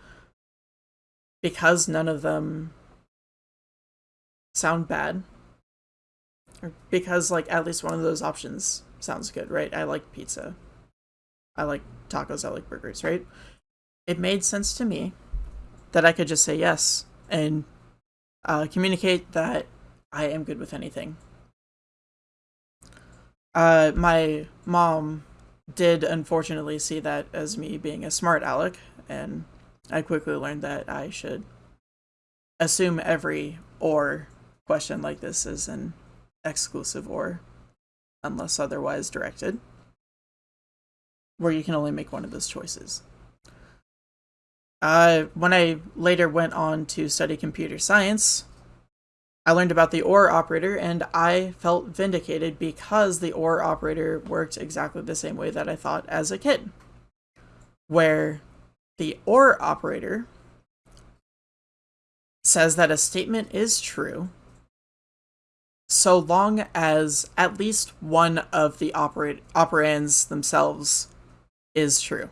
S1: because none of them sound bad, or because like at least one of those options sounds good, right? I like pizza. I like tacos, I like burgers, right? It made sense to me that I could just say yes and uh, communicate that I am good with anything. Uh, my mom did unfortunately see that as me being a smart aleck, and I quickly learned that I should assume every or question like this is an exclusive or, unless otherwise directed, where you can only make one of those choices. Uh, when I later went on to study computer science, I learned about the OR operator and I felt vindicated because the OR operator worked exactly the same way that I thought as a kid. Where the OR operator says that a statement is true so long as at least one of the operate operands themselves is true.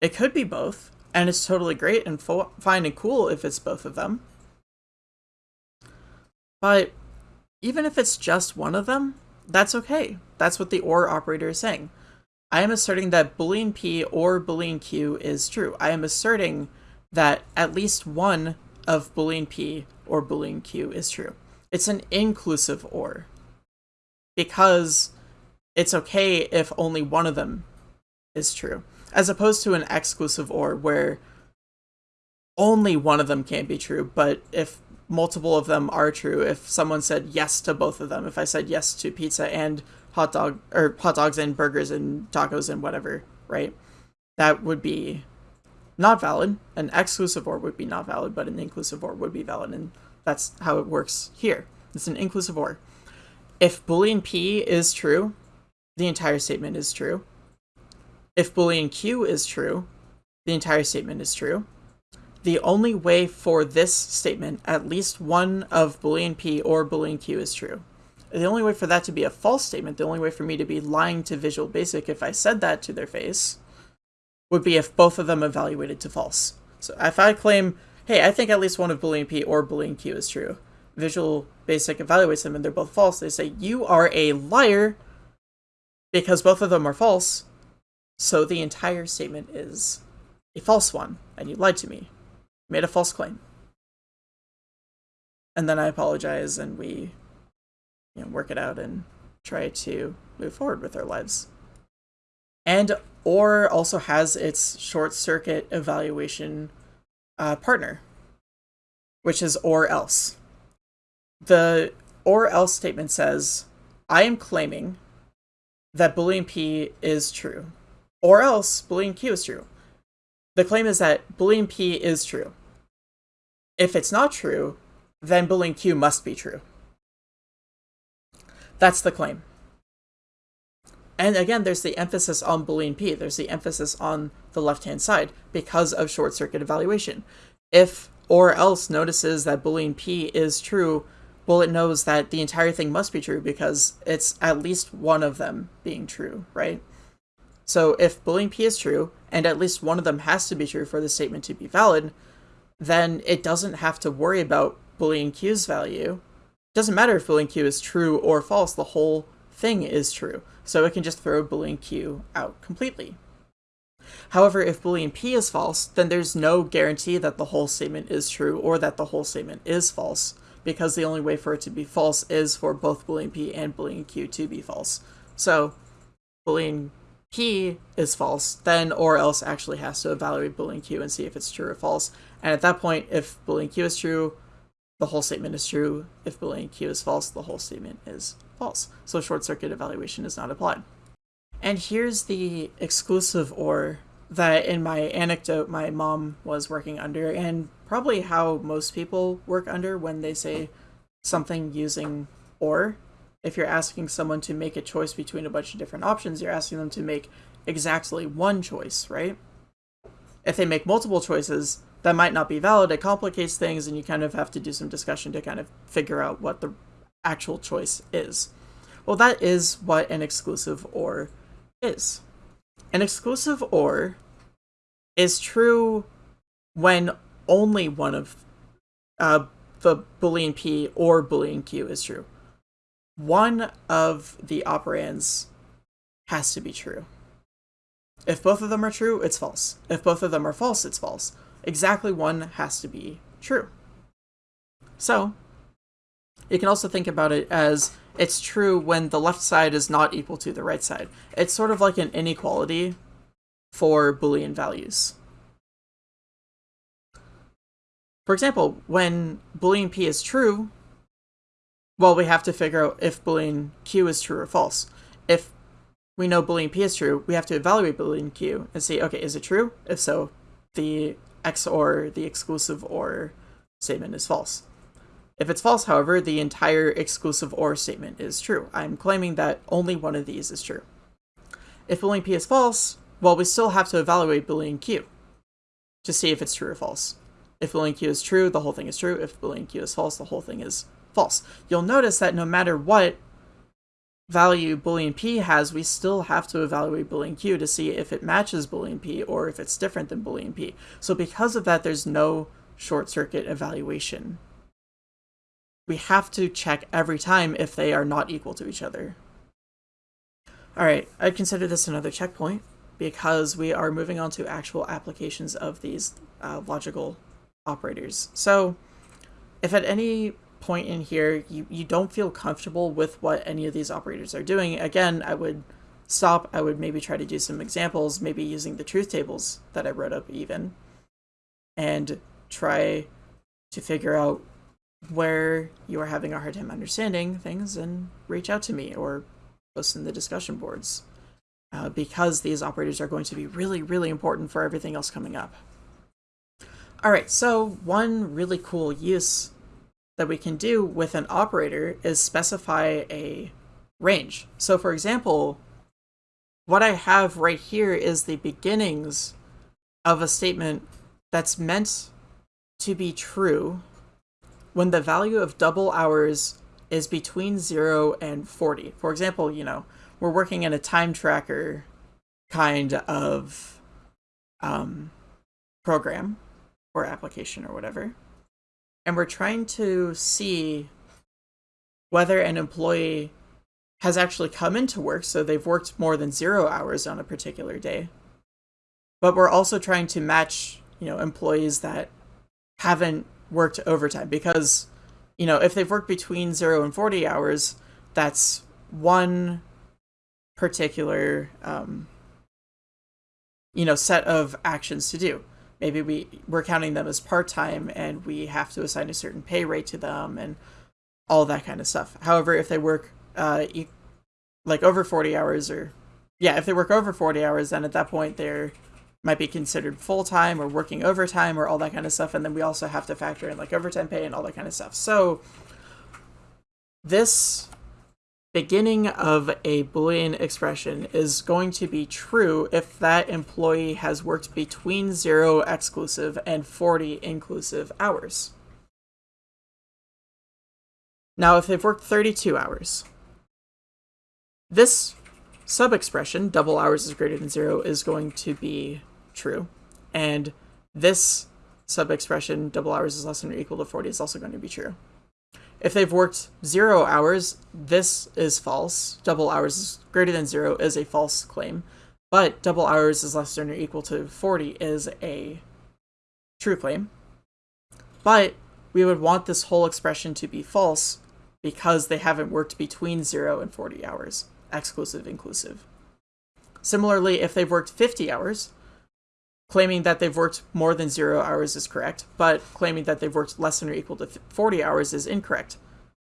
S1: It could be both, and it's totally great and fine and cool if it's both of them. But even if it's just one of them, that's okay. That's what the OR operator is saying. I am asserting that Boolean P or Boolean Q is true. I am asserting that at least one of Boolean P or Boolean Q is true. It's an inclusive OR. Because it's okay if only one of them is true as opposed to an exclusive or where only one of them can't be true, but if multiple of them are true, if someone said yes to both of them, if I said yes to pizza and hot dog or hot dogs and burgers and tacos and whatever, right? That would be not valid. An exclusive or would be not valid, but an inclusive or would be valid, and that's how it works here. It's an inclusive or. If Boolean P is true, the entire statement is true. If Boolean Q is true, the entire statement is true. The only way for this statement, at least one of Boolean P or Boolean Q is true. The only way for that to be a false statement, the only way for me to be lying to Visual Basic if I said that to their face, would be if both of them evaluated to false. So if I claim, hey, I think at least one of Boolean P or Boolean Q is true, Visual Basic evaluates them and they're both false, they say, you are a liar because both of them are false, so the entire statement is a false one, and you lied to me. Made a false claim. And then I apologize, and we you know, work it out and try to move forward with our lives. And OR also has its short circuit evaluation uh, partner, which is OR else. The OR else statement says, I am claiming that Boolean P is true. Or else Boolean Q is true. The claim is that Boolean P is true. If it's not true, then Boolean Q must be true. That's the claim. And again, there's the emphasis on Boolean P. There's the emphasis on the left-hand side because of short-circuit evaluation. If or else notices that Boolean P is true, well, it knows that the entire thing must be true because it's at least one of them being true, right? So if Boolean P is true, and at least one of them has to be true for the statement to be valid, then it doesn't have to worry about Boolean Q's value. It doesn't matter if Boolean Q is true or false, the whole thing is true. So it can just throw Boolean Q out completely. However, if Boolean P is false, then there's no guarantee that the whole statement is true or that the whole statement is false, because the only way for it to be false is for both Boolean P and Boolean Q to be false. So Boolean P is false, then or else actually has to evaluate Boolean Q and see if it's true or false. And at that point, if Boolean Q is true, the whole statement is true. If Boolean Q is false, the whole statement is false. So short circuit evaluation is not applied. And here's the exclusive OR that in my anecdote my mom was working under, and probably how most people work under when they say something using or. If you're asking someone to make a choice between a bunch of different options, you're asking them to make exactly one choice, right? If they make multiple choices, that might not be valid. It complicates things, and you kind of have to do some discussion to kind of figure out what the actual choice is. Well, that is what an exclusive OR is. An exclusive OR is true when only one of uh, the Boolean P or Boolean Q is true. One of the operands has to be true. If both of them are true, it's false. If both of them are false, it's false. Exactly one has to be true. So, you can also think about it as it's true when the left side is not equal to the right side. It's sort of like an inequality for Boolean values. For example, when Boolean P is true, well, we have to figure out if Boolean Q is true or false. If we know Boolean P is true, we have to evaluate Boolean Q and see, okay, is it true? If so, the XOR, the exclusive OR statement is false. If it's false, however, the entire exclusive OR statement is true. I'm claiming that only one of these is true. If Boolean P is false, well, we still have to evaluate Boolean Q to see if it's true or false. If Boolean Q is true, the whole thing is true. If Boolean Q is false, the whole thing is false. You'll notice that no matter what value Boolean P has, we still have to evaluate Boolean Q to see if it matches Boolean P or if it's different than Boolean P. So because of that, there's no short circuit evaluation. We have to check every time if they are not equal to each other. Alright, I'd consider this another checkpoint because we are moving on to actual applications of these uh, logical operators. So if at any point in here you, you don't feel comfortable with what any of these operators are doing, again, I would stop. I would maybe try to do some examples, maybe using the truth tables that I wrote up even, and try to figure out where you are having a hard time understanding things and reach out to me or post in the discussion boards uh, because these operators are going to be really, really important for everything else coming up. Alright, so one really cool use that we can do with an operator is specify a range. So for example, what I have right here is the beginnings of a statement that's meant to be true when the value of double hours is between 0 and 40. For example, you know, we're working in a time tracker kind of um, program or application or whatever. And we're trying to see whether an employee has actually come into work, so they've worked more than zero hours on a particular day. But we're also trying to match, you know, employees that haven't worked overtime because, you know, if they've worked between zero and 40 hours, that's one particular, um, you know, set of actions to do maybe we we're counting them as part-time and we have to assign a certain pay rate to them and all that kind of stuff. However if they work uh like over 40 hours or yeah if they work over 40 hours then at that point they're might be considered full-time or working overtime or all that kind of stuff. And then we also have to factor in like overtime pay and all that kind of stuff. So this beginning of a Boolean expression is going to be true if that employee has worked between 0 exclusive and 40 inclusive hours. Now, if they've worked 32 hours, this sub-expression, double hours is greater than 0, is going to be true. And this sub-expression, double hours is less than or equal to 40, is also going to be true. If they've worked zero hours, this is false. Double hours greater than zero is a false claim. But double hours is less than or equal to 40 is a true claim. But we would want this whole expression to be false because they haven't worked between 0 and 40 hours, exclusive, inclusive. Similarly, if they've worked 50 hours, claiming that they've worked more than zero hours is correct, but claiming that they've worked less than or equal to 40 hours is incorrect.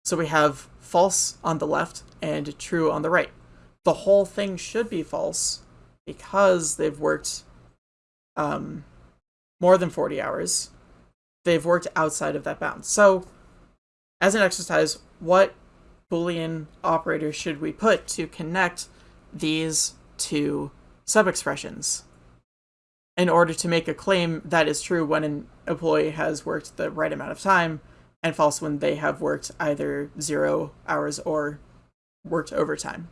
S1: So we have false on the left and true on the right. The whole thing should be false because they've worked um, more than 40 hours, they've worked outside of that bound. So, as an exercise, what Boolean operator should we put to connect these two subexpressions in order to make a claim that is true when an employee has worked the right amount of time and false when they have worked either zero hours or worked overtime.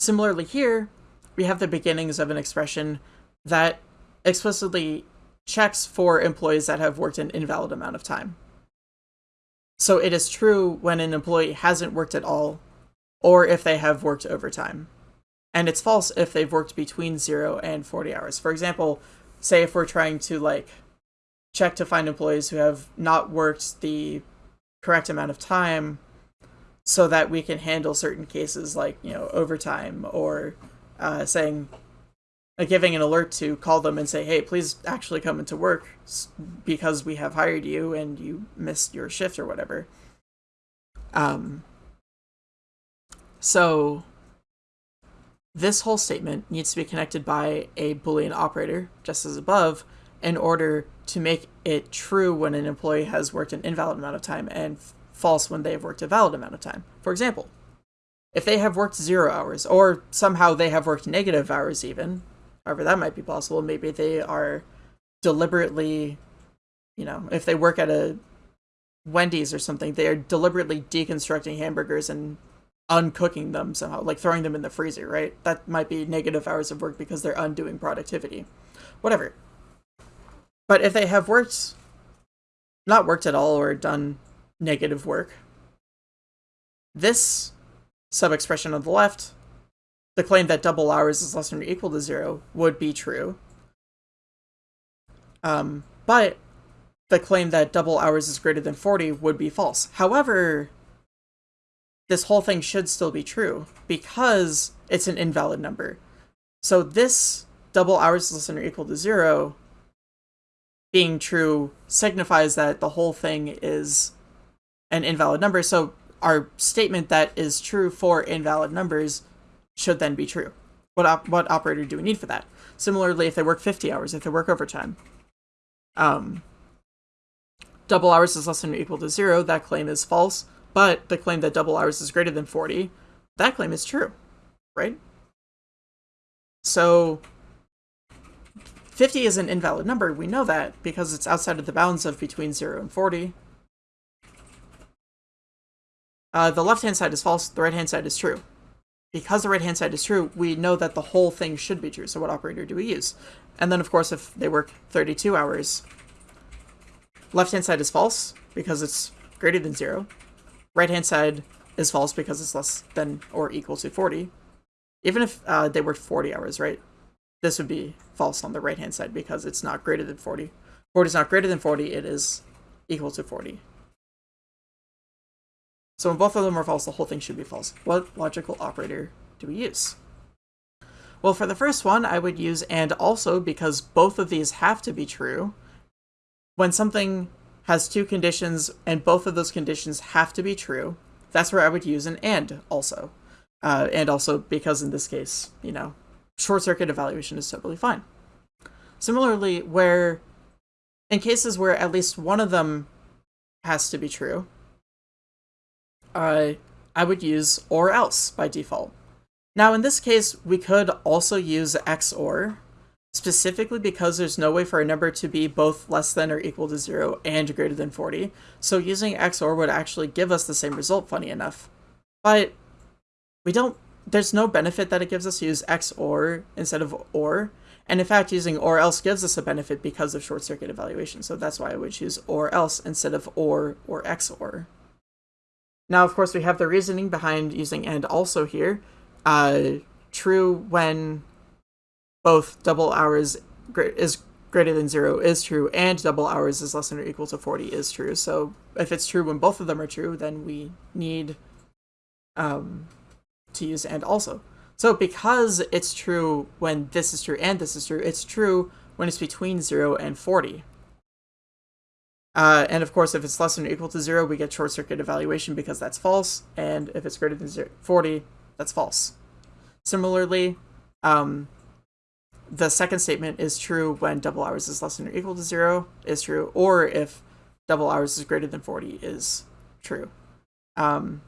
S1: Similarly here, we have the beginnings of an expression that explicitly checks for employees that have worked an invalid amount of time. So it is true when an employee hasn't worked at all, or if they have worked overtime. And it's false if they've worked between 0 and 40 hours. For example, say if we're trying to like check to find employees who have not worked the correct amount of time so that we can handle certain cases like, you know, overtime or uh, saying like giving an alert to call them and say, "Hey, please actually come into work because we have hired you and you missed your shift or whatever." Um. So this whole statement needs to be connected by a boolean operator, just as above, in order to make it true when an employee has worked an invalid amount of time and false when they have worked a valid amount of time. For example, if they have worked zero hours, or somehow they have worked negative hours even, however that might be possible, maybe they are deliberately, you know, if they work at a Wendy's or something, they are deliberately deconstructing hamburgers and uncooking them somehow, like throwing them in the freezer, right? That might be negative hours of work because they're undoing productivity. Whatever. But if they have worked, not worked at all or done negative work, this sub-expression on the left, the claim that double hours is less than or equal to zero would be true. Um, but the claim that double hours is greater than 40 would be false. However, this whole thing should still be true because it's an invalid number. So this double hours less than or equal to zero being true signifies that the whole thing is an invalid number. So our statement that is true for invalid numbers should then be true. What op what operator do we need for that? Similarly, if they work 50 hours, if they work overtime, um, double hours is less than or equal to zero, that claim is false. But the claim that double hours is greater than 40, that claim is true, right? So 50 is an invalid number. We know that because it's outside of the bounds of between 0 and 40. Uh, the left-hand side is false, the right-hand side is true. Because the right-hand side is true, we know that the whole thing should be true, so what operator do we use? And then, of course, if they work 32 hours, left-hand side is false, because it's greater than 0. Right-hand side is false because it's less than or equal to 40. Even if uh, they worked 40 hours, right? This would be false on the right-hand side because it's not greater than 40. 40 is not greater than 40, it is equal to 40. So when both of them are false, the whole thing should be false. What logical operator do we use? Well, for the first one, I would use and also because both of these have to be true. When something has two conditions and both of those conditions have to be true, that's where I would use an and also. Uh, and also because in this case, you know, short circuit evaluation is totally fine. Similarly, where in cases where at least one of them has to be true, uh, I would use or else by default. Now in this case, we could also use XOR, specifically because there's no way for a number to be both less than or equal to 0 and greater than 40, so using XOR would actually give us the same result, funny enough. But we don't, there's no benefit that it gives us to use XOR instead of OR, and in fact using OR else gives us a benefit because of short circuit evaluation, so that's why I would choose OR else instead of OR or XOR. Now, of course, we have the reasoning behind using and also here. Uh, true when both double hours is greater than zero is true, and double hours is less than or equal to 40 is true. So if it's true when both of them are true, then we need um, to use and also. So because it's true when this is true and this is true, it's true when it's between 0 and 40. Uh, and of course, if it's less than or equal to 0, we get short circuit evaluation because that's false. And if it's greater than 0, 40, that's false. Similarly, um, the second statement is true when double hours is less than or equal to zero is true, or if double hours is greater than 40 is true. Um,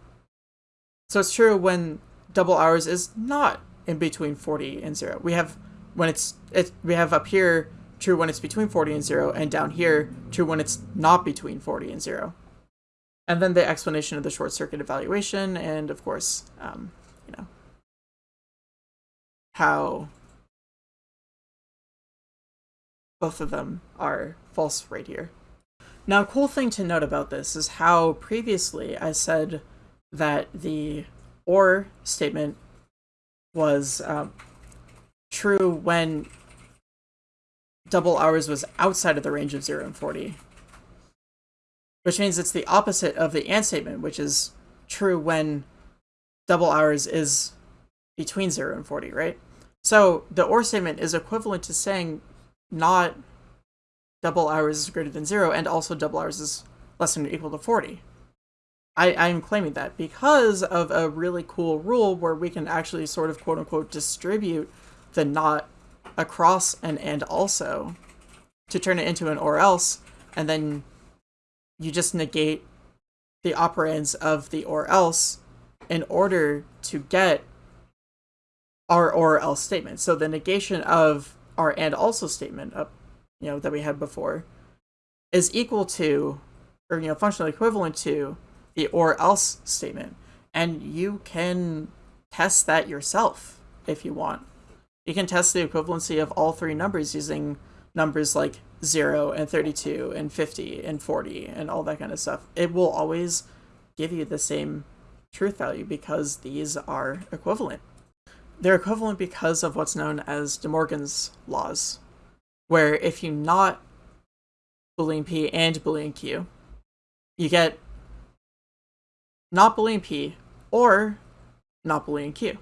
S1: so it's true when double hours is not in between 40 and zero. We have when it's it we have up here true when it's between 40 and zero, and down here true when it's not between 40 and zero. And then the explanation of the short circuit evaluation, and of course, um, you know, how both of them are false right here. Now, a cool thing to note about this is how previously I said that the OR statement was um, true when double hours was outside of the range of 0 and 40. Which means it's the opposite of the AND statement, which is true when double hours is between 0 and 40, right? So the OR statement is equivalent to saying not double hours is greater than 0 and also double hours is less than or equal to 40. I, I'm claiming that because of a really cool rule where we can actually sort of quote unquote distribute the not across an and also to turn it into an or else, and then you just negate the operands of the or else in order to get our or else statement. So the negation of our and also statement up, you know, that we had before is equal to or you know functionally equivalent to the or else statement. And you can test that yourself if you want. You can test the equivalency of all three numbers using numbers like 0 and 32 and 50 and 40 and all that kind of stuff. It will always give you the same truth value because these are equivalent. They're equivalent because of what's known as De Morgan's laws, where if you not Boolean P and Boolean Q, you get not Boolean P or not Boolean Q.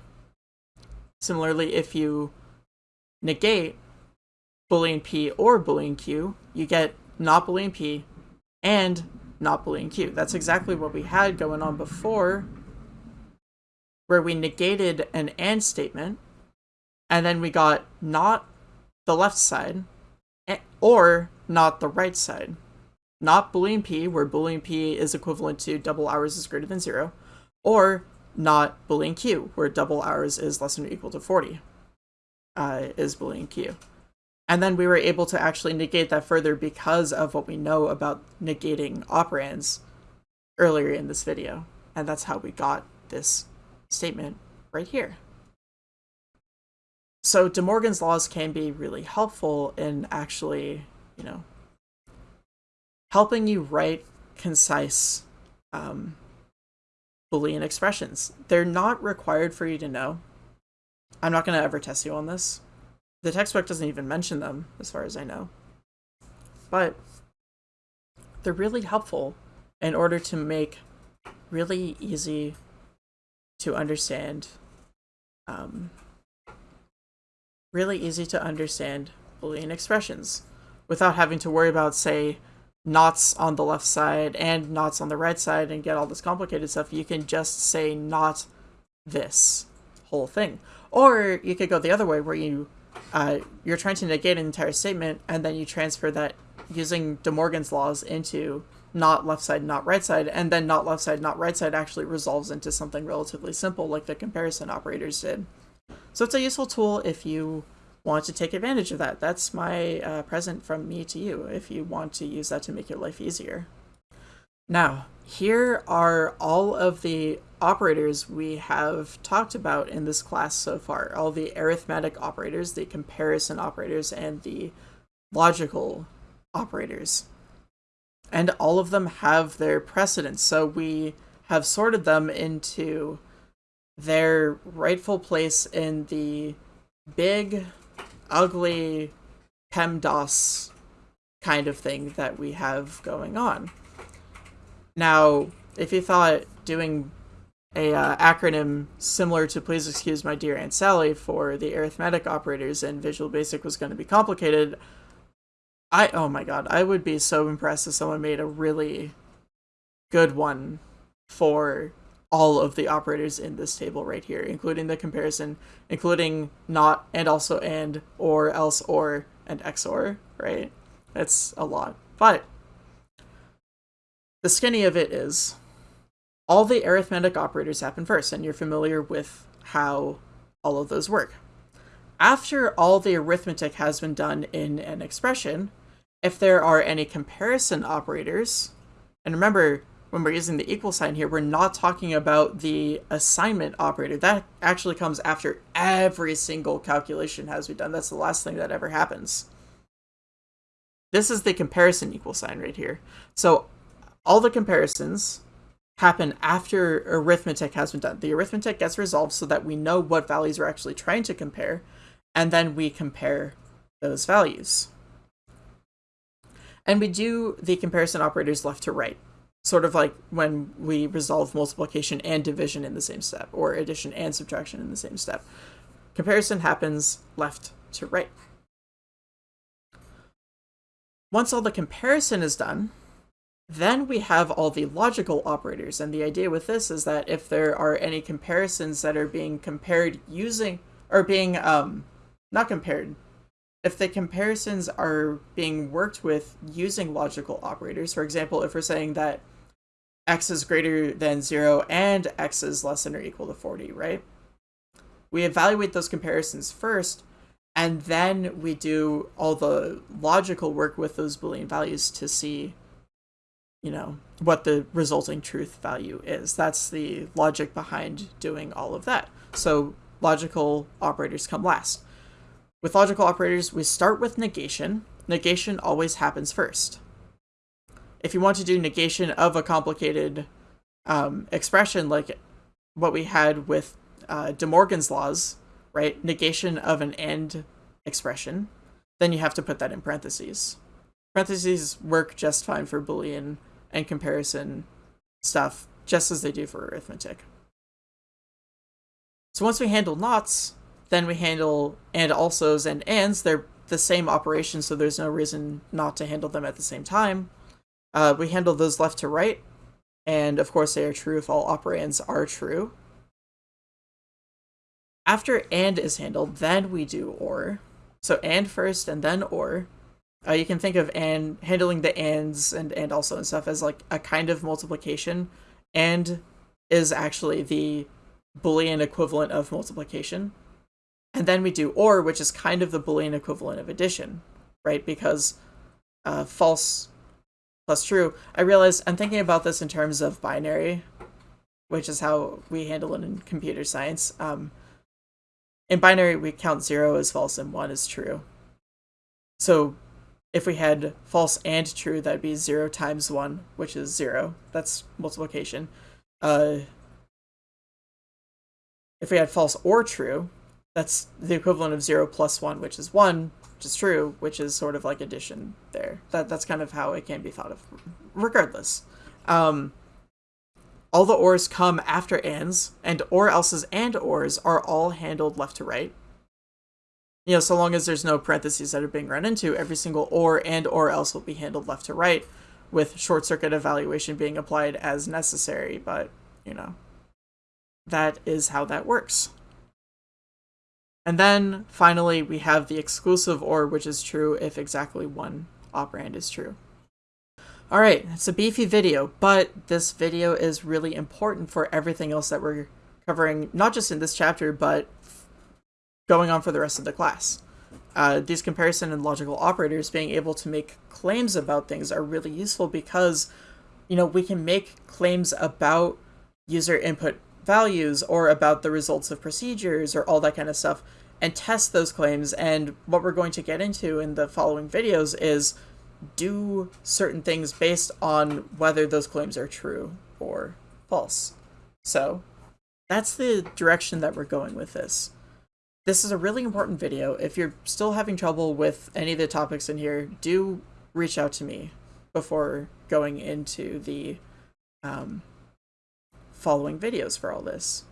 S1: Similarly, if you negate Boolean P or Boolean Q, you get not Boolean P and not Boolean Q. That's exactly what we had going on before, where we negated an AND statement, and then we got not the left side, or not the right side. Not Boolean P, where Boolean P is equivalent to double hours is greater than zero, or not Boolean Q, where double hours is less than or equal to 40, uh, is Boolean Q. And then we were able to actually negate that further because of what we know about negating operands earlier in this video. And that's how we got this statement right here. So De Morgan's laws can be really helpful in actually, you know, helping you write concise um, Boolean expressions. They're not required for you to know. I'm not going to ever test you on this. The textbook doesn't even mention them, as far as I know. But they're really helpful in order to make really easy to understand, um, really easy to understand Boolean expressions without having to worry about, say, nots on the left side and nots on the right side and get all this complicated stuff, you can just say not this whole thing. Or you could go the other way where you uh, you're trying to negate an entire statement and then you transfer that using De Morgan's laws into not left side, not right side, and then not left side, not right side actually resolves into something relatively simple like the comparison operators did. So it's a useful tool if you want to take advantage of that. That's my uh, present from me to you if you want to use that to make your life easier. Now, here are all of the operators we have talked about in this class so far. All the arithmetic operators, the comparison operators, and the logical operators. And all of them have their precedence, so we have sorted them into their rightful place in the big ugly PEMDAS kind of thing that we have going on. Now, if you thought doing a uh, acronym similar to please excuse my dear aunt sally for the arithmetic operators in visual basic was going to be complicated i oh my god i would be so impressed if someone made a really good one for all of the operators in this table right here, including the comparison, including not and also and or else or and XOR, right? That's a lot. But the skinny of it is all the arithmetic operators happen first, and you're familiar with how all of those work. After all the arithmetic has been done in an expression, if there are any comparison operators, and remember, when we're using the equal sign here, we're not talking about the assignment operator. That actually comes after every single calculation has been done. That's the last thing that ever happens. This is the comparison equal sign right here. So all the comparisons happen after arithmetic has been done. The arithmetic gets resolved so that we know what values we're actually trying to compare, and then we compare those values. And we do the comparison operators left to right, sort of like when we resolve multiplication and division in the same step, or addition and subtraction in the same step. Comparison happens left to right. Once all the comparison is done, then we have all the logical operators, and the idea with this is that if there are any comparisons that are being compared using, or being, um, not compared, if the comparisons are being worked with using logical operators, for example, if we're saying that x is greater than 0 and x is less than or equal to 40, right? We evaluate those comparisons first, and then we do all the logical work with those Boolean values to see you know, what the resulting truth value is. That's the logic behind doing all of that. So logical operators come last. With logical operators, we start with negation. Negation always happens first. If you want to do negation of a complicated um, expression like what we had with uh, De Morgan's laws, right? Negation of an and expression, then you have to put that in parentheses. Parentheses work just fine for Boolean and comparison stuff, just as they do for arithmetic. So once we handle nots, then we handle and alsos and ands. They're the same operation, so there's no reason not to handle them at the same time. Uh, we handle those left to right, and of course they are true if all operands are true. After and is handled, then we do or. So and first and then or. Uh, you can think of and handling the ands and and also and stuff as like a kind of multiplication, and is actually the Boolean equivalent of multiplication. And then we do OR, which is kind of the Boolean equivalent of addition, right? Because uh, false plus true. I realize I'm thinking about this in terms of binary, which is how we handle it in computer science. Um, in binary, we count zero as false and one as true. So if we had false and true, that'd be 0 times 1, which is 0. That's multiplication. Uh, if we had false or true, that's the equivalent of 0 plus 1, which is 1, which is true, which is sort of like addition there. That That's kind of how it can be thought of. Regardless. Um, all the ors come after ands, and or else's and ors are all handled left to right you know, so long as there's no parentheses that are being run into, every single or and or else will be handled left to right, with short circuit evaluation being applied as necessary. But, you know, that is how that works. And then finally, we have the exclusive or, which is true if exactly one operand is true. All right, it's a beefy video, but this video is really important for everything else that we're covering, not just in this chapter, but going on for the rest of the class. Uh, these comparison and logical operators being able to make claims about things are really useful because, you know, we can make claims about user input values or about the results of procedures or all that kind of stuff and test those claims. And what we're going to get into in the following videos is do certain things based on whether those claims are true or false. So that's the direction that we're going with this. This is a really important video. If you're still having trouble with any of the topics in here, do reach out to me before going into the um, following videos for all this.